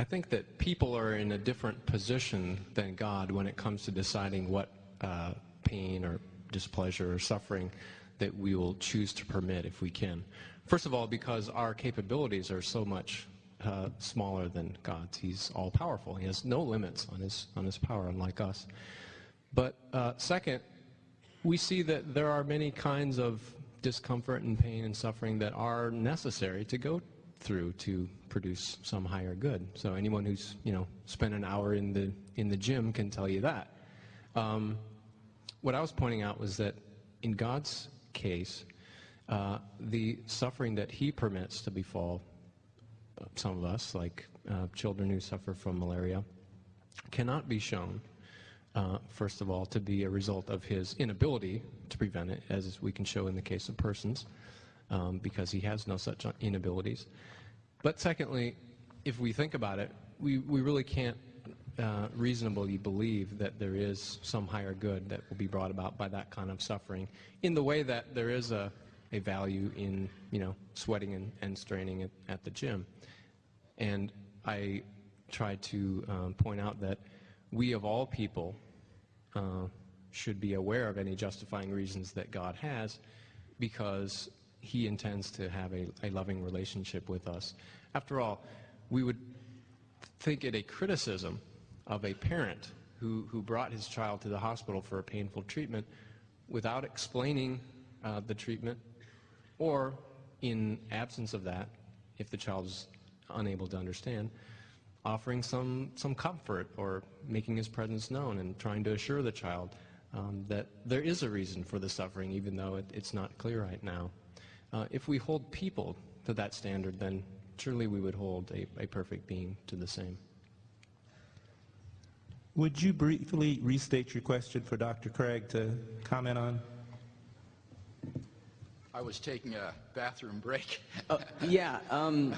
I think that people are in a different position than God when it comes to deciding what uh, pain or displeasure or suffering that we will choose to permit if we can. First of all, because our capabilities are so much uh, smaller than God's. He's all powerful. He has no limits on his on his power, unlike us. But uh, second, we see that there are many kinds of discomfort and pain and suffering that are necessary to go through to produce some higher good. So anyone who's you know spent an hour in the in the gym can tell you that. Um, what I was pointing out was that in God's case, uh, the suffering that He permits to befall uh, some of us, like uh, children who suffer from malaria, cannot be shown uh, first of all, to be a result of his inability to prevent it, as we can show in the case of persons, um, because he has no such inabilities. But secondly, if we think about it, we, we really can't uh, reasonably believe that there is some higher good that will be brought about by that kind of suffering in the way that there is a, a value in, you know, sweating and, and straining at, at the gym. And I try to um, point out that we of all people uh, should be aware of any justifying reasons that God has because he intends to have a, a loving relationship with us. After all, we would think it a criticism of a parent who, who brought his child to the hospital for a painful treatment without explaining uh, the treatment or in absence of that, if the child is unable to understand, offering some, some comfort or making his presence known and trying to assure the child um, that there is a reason for the suffering, even though it, it's not clear right now. Uh, if we hold people to that standard, then surely we would hold a, a perfect being to the same. Would you briefly restate your question for Dr. Craig to comment on? I was taking a bathroom break. Uh, yeah, um,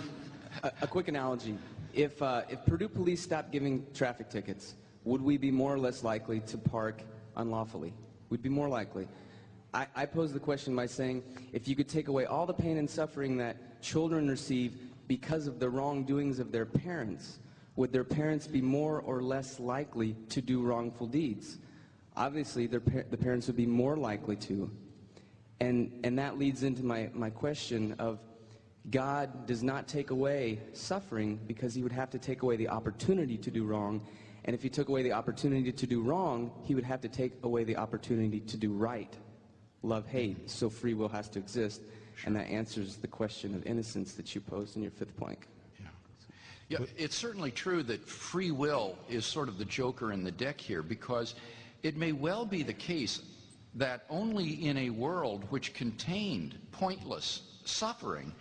a, a quick analogy. If, uh, if Purdue police stopped giving traffic tickets, would we be more or less likely to park unlawfully? We'd be more likely. I, I pose the question by saying, if you could take away all the pain and suffering that children receive because of the wrongdoings of their parents, would their parents be more or less likely to do wrongful deeds? Obviously, their, the parents would be more likely to. And, and that leads into my, my question of God does not take away suffering because he would have to take away the opportunity to do wrong. And if he took away the opportunity to do wrong, he would have to take away the opportunity to do right. Love, hate. So free will has to exist. And that answers the question of innocence that you posed in your fifth plank. Yeah, it's certainly true that free will is sort of the joker in the deck here because it may well be the case that only in a world which contained pointless suffering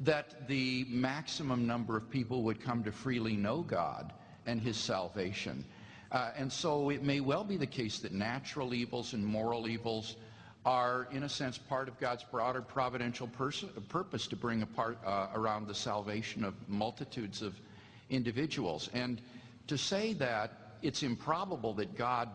that the maximum number of people would come to freely know God and his salvation. Uh, and so it may well be the case that natural evils and moral evils are, in a sense, part of God's broader providential purpose to bring apart, uh, around the salvation of multitudes of individuals. And to say that it's improbable that God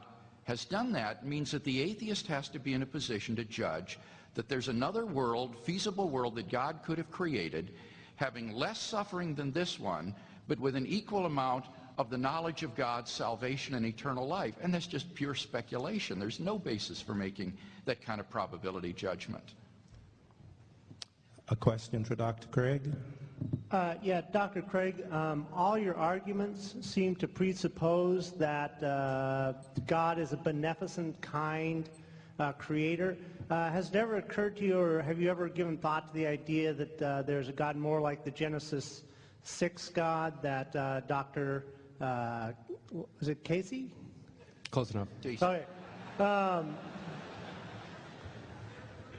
has done that means that the atheist has to be in a position to judge that there's another world, feasible world that God could have created, having less suffering than this one, but with an equal amount of the knowledge of God's salvation and eternal life. And that's just pure speculation. There's no basis for making that kind of probability judgment. A question for Dr. Craig? Uh, yeah, Dr. Craig, um, all your arguments seem to presuppose that uh, God is a beneficent, kind uh, creator. Uh, has it ever occurred to you, or have you ever given thought to the idea that uh, there's a God more like the Genesis 6 God that uh, Dr. Uh, was it Casey? Close enough. Okay. Um,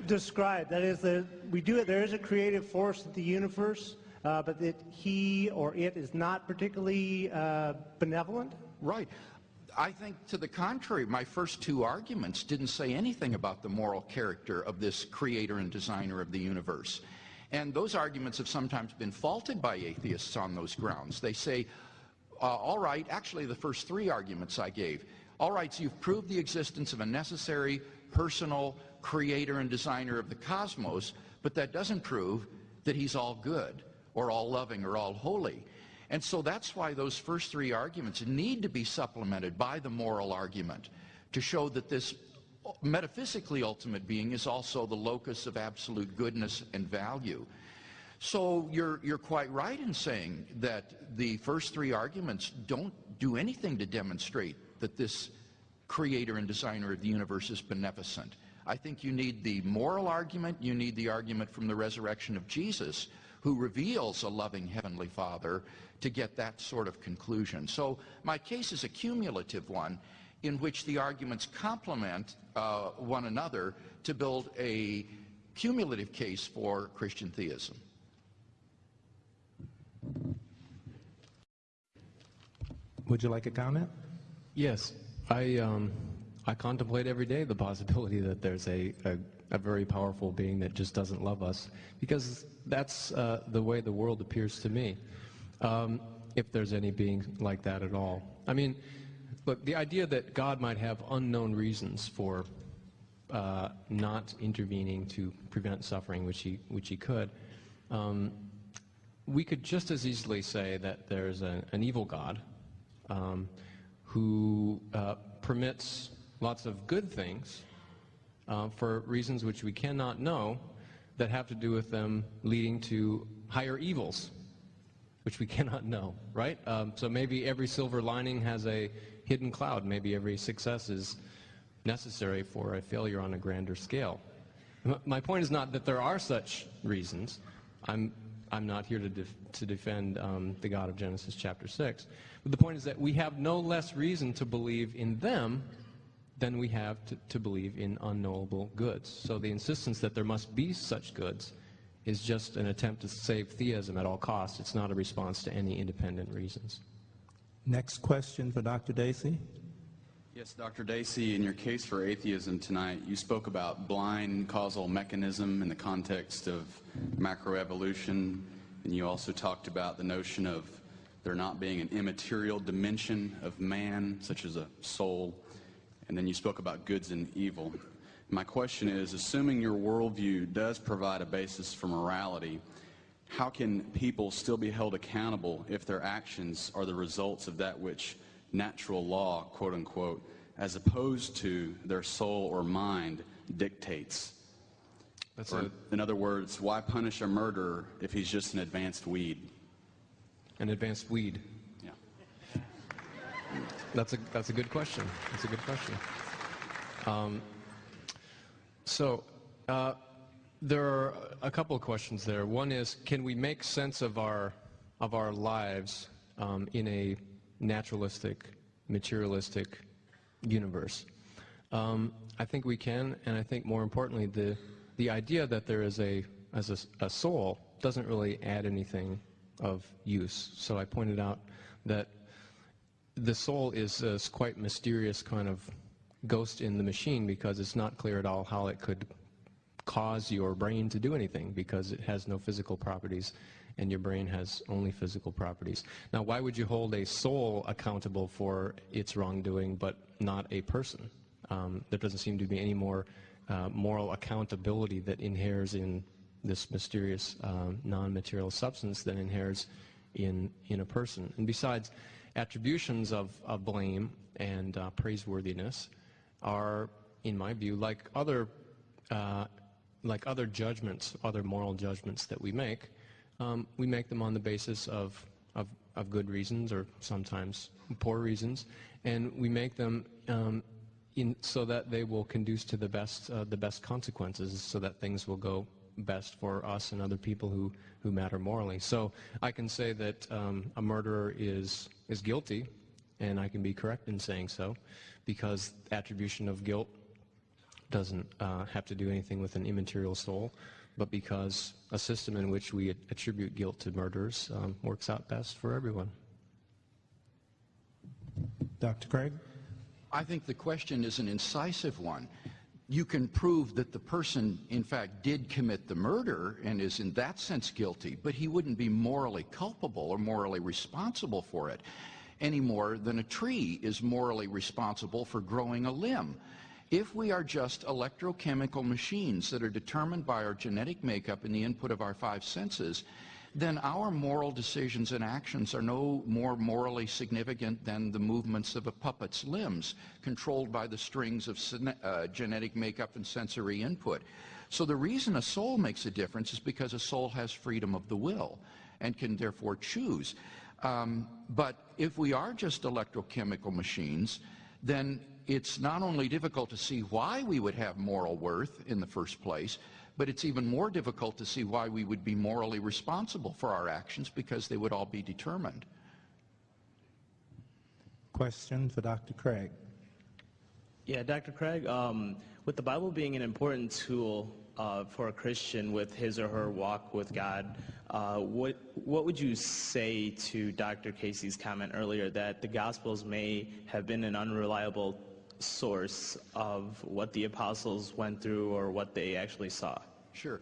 describe that is that we do it. There is a creative force in the universe, uh, but that he or it is not particularly uh, benevolent. Right. I think to the contrary, my first two arguments didn't say anything about the moral character of this creator and designer of the universe. And those arguments have sometimes been faulted by atheists on those grounds. They say, Uh, all right, actually the first three arguments I gave, all right, so you've proved the existence of a necessary, personal creator and designer of the cosmos, but that doesn't prove that he's all good or all loving or all holy. And so that's why those first three arguments need to be supplemented by the moral argument to show that this metaphysically ultimate being is also the locus of absolute goodness and value. So you're, you're quite right in saying that the first three arguments don't do anything to demonstrate that this creator and designer of the universe is beneficent. I think you need the moral argument, you need the argument from the resurrection of Jesus, who reveals a loving Heavenly Father to get that sort of conclusion. So my case is a cumulative one in which the arguments complement uh, one another to build a cumulative case for Christian theism. Would you like a comment? Yes, I, um, I contemplate every day the possibility that there's a, a, a very powerful being that just doesn't love us, because that's uh, the way the world appears to me, um, if there's any being like that at all. I mean, look, the idea that God might have unknown reasons for uh, not intervening to prevent suffering, which he, which he could, um, we could just as easily say that there's a, an evil God um, who uh, permits lots of good things uh, for reasons which we cannot know that have to do with them leading to higher evils, which we cannot know, right? Um, so maybe every silver lining has a hidden cloud. Maybe every success is necessary for a failure on a grander scale. My point is not that there are such reasons. I'm, I'm not here to, def- to defend um, the God of Genesis chapter 6. But the point is that we have no less reason to believe in them than we have to, to believe in unknowable goods. So the insistence that there must be such goods is just an attempt to save theism at all costs. It's not a response to any independent reasons. Next question for Dr. Dacey. Yes, Dr. Dacey, in your case for atheism tonight, you spoke about blind causal mechanism in the context of macroevolution, and you also talked about the notion of there not being an immaterial dimension of man, such as a soul, and then you spoke about goods and evil. My question is, assuming your worldview does provide a basis for morality, how can people still be held accountable if their actions are the results of that which natural law, quote unquote, as opposed to their soul or mind dictates? That's Or, in other words, why punish a murderer if he's just an advanced weed? an advanced weed. Yeah. That's a, that's a good question. That's a good question. Um, so, uh, there are a couple of questions there. One is, can we make sense of our, of our lives um, in a naturalistic, materialistic universe? Um, I think we can, and I think more importantly, the, the idea that there is a, as a, a soul doesn't really add anything of use. So I pointed out that the soul is this quite mysterious kind of ghost in the machine because it's not clear at all how it could cause your brain to do anything because it has no physical properties and your brain has only physical properties. Now, why would you hold a soul accountable for its wrongdoing but not a person? Um, there doesn't seem to be any more uh, moral accountability that inheres in this mysterious um, non-material substance than inheres in, in a person. And besides, attributions of, of blame and uh, praiseworthiness are, in my view, like other, uh, like other judgments, other moral judgments that we make. Um, we make them on the basis of, of, of good reasons or sometimes poor reasons, and we make them um, in, so that they will conduce to the best, uh, the best consequences, so that things will go best for us and other people who, who matter morally. So I can say that um, a murderer is, is guilty, and I can be correct in saying so, because attribution of guilt doesn't uh, have to do anything with an immaterial soul, but because a system in which we attribute guilt to murderers um, works out best for everyone. Dr. Craig? I think the question is an incisive one. You can prove that the person, in fact, did commit the murder and is in that sense guilty, but he wouldn't be morally culpable or morally responsible for it any more than a tree is morally responsible for growing a limb. If we are just electrochemical machines that are determined by our genetic makeup and the input of our five senses, then our moral decisions and actions are no more morally significant than the movements of a puppet's limbs, controlled by the strings of uh, genetic makeup and sensory input. So the reason a soul makes a difference is because a soul has freedom of the will and can therefore choose. Um, but if we are just electrochemical machines, then it's not only difficult to see why we would have moral worth in the first place, but it's even more difficult to see why we would be morally responsible for our actions because they would all be determined. Question for Dr. Craig. Yeah, Dr. Craig, um, with the Bible being an important tool uh, for a Christian with his or her walk with God, uh, what, what would you say to Dr. Casey's comment earlier that the Gospels may have been an unreliable source of what the apostles went through or what they actually saw? Sure.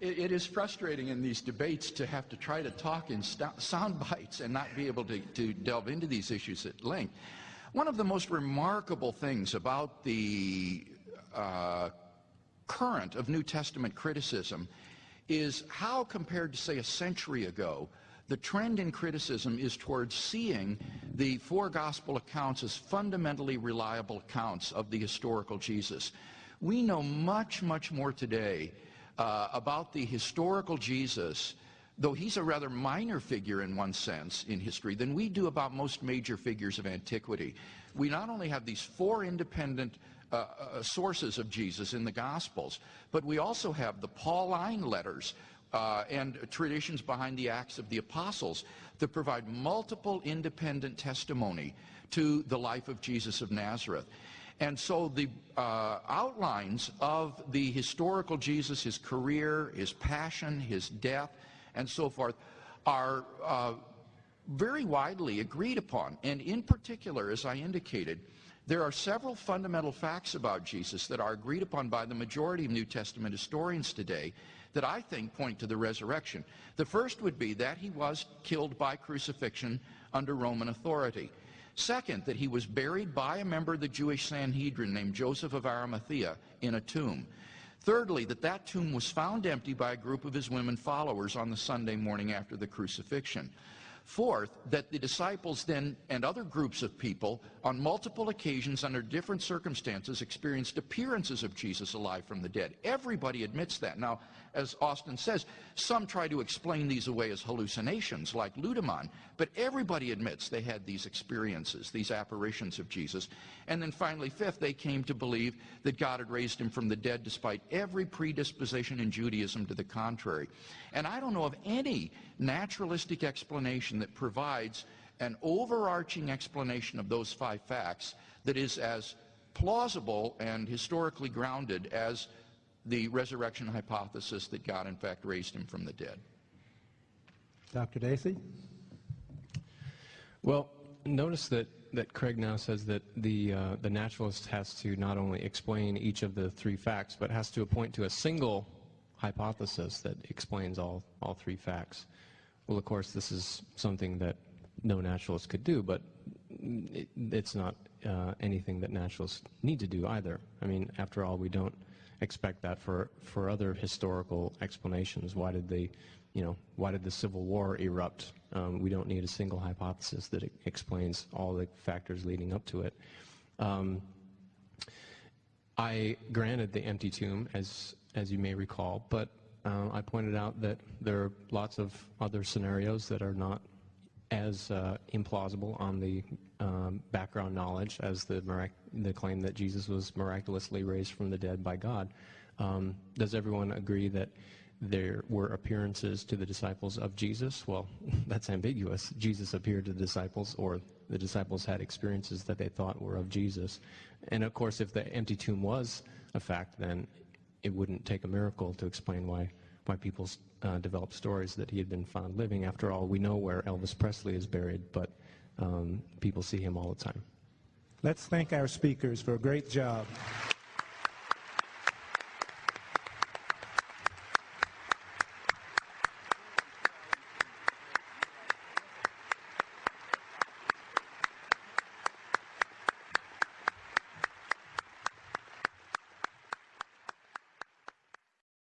it, it is frustrating in these debates to have to try to talk in st- sound bites and not be able to, to delve into these issues at length. One of the most remarkable things about the uh, current of New Testament criticism is how, compared to, say, a century ago, the trend in criticism is towards seeing the four gospel accounts as fundamentally reliable accounts of the historical Jesus. We know much, much more today uh, about the historical Jesus, though he's a rather minor figure in one sense in history, than we do about most major figures of antiquity. We not only have these four independent uh, uh, sources of Jesus in the Gospels. But we also have the Pauline letters uh, and traditions behind the Acts of the Apostles that provide multiple independent testimony to the life of Jesus of Nazareth. And so the uh, outlines of the historical Jesus, his career, his passion, his death, and so forth, are uh, very widely agreed upon. And in particular, as I indicated, there are several fundamental facts about Jesus that are agreed upon by the majority of New Testament historians today that I think point to the resurrection. The first would be that he was killed by crucifixion under Roman authority. Second, that he was buried by a member of the Jewish Sanhedrin named Joseph of Arimathea in a tomb. Thirdly, that that tomb was found empty by a group of his women followers on the Sunday morning after the crucifixion. Fourth, that the disciples then and other groups of people on multiple occasions under different circumstances experienced appearances of Jesus alive from the dead. Everybody admits that. Now, as Austin says, some try to explain these away as hallucinations like Ludemann, but everybody admits they had these experiences, these apparitions of Jesus. And then finally, fifth, they came to believe that God had raised him from the dead despite every predisposition in Judaism to the contrary. And I don't know of any naturalistic explanation that provides an overarching explanation of those five facts that is as plausible and historically grounded as the resurrection hypothesis that God, in fact, raised him from the dead. Dr. Dacey? Well, notice that, that Craig now says that the, uh, the naturalist has to not only explain each of the three facts, but has to point to a single hypothesis that explains all, all three facts. Well, of course, this is something that no naturalist could do, but it, it's not uh, anything that naturalists need to do either. I mean, after all, we don't expect that for, for other historical explanations. Why did they, you know, why did the Civil War erupt? Um, we don't need a single hypothesis that explains all the factors leading up to it. Um, I granted the empty tomb, as as you may recall, but uh, I pointed out that there are lots of other scenarios that are not as uh, implausible on the um, background knowledge as the, mirac- the claim that Jesus was miraculously raised from the dead by God. Um, does everyone agree that there were appearances to the disciples of Jesus? Well, that's ambiguous. Jesus appeared to the disciples, or the disciples had experiences that they thought were of Jesus. And of course, if the empty tomb was a fact, then it wouldn't take a miracle to explain why, why people uh, developed stories that he had been found living. After all, we know where Elvis Presley is buried, but um, people see him all the time. Let's thank our speakers for a great job.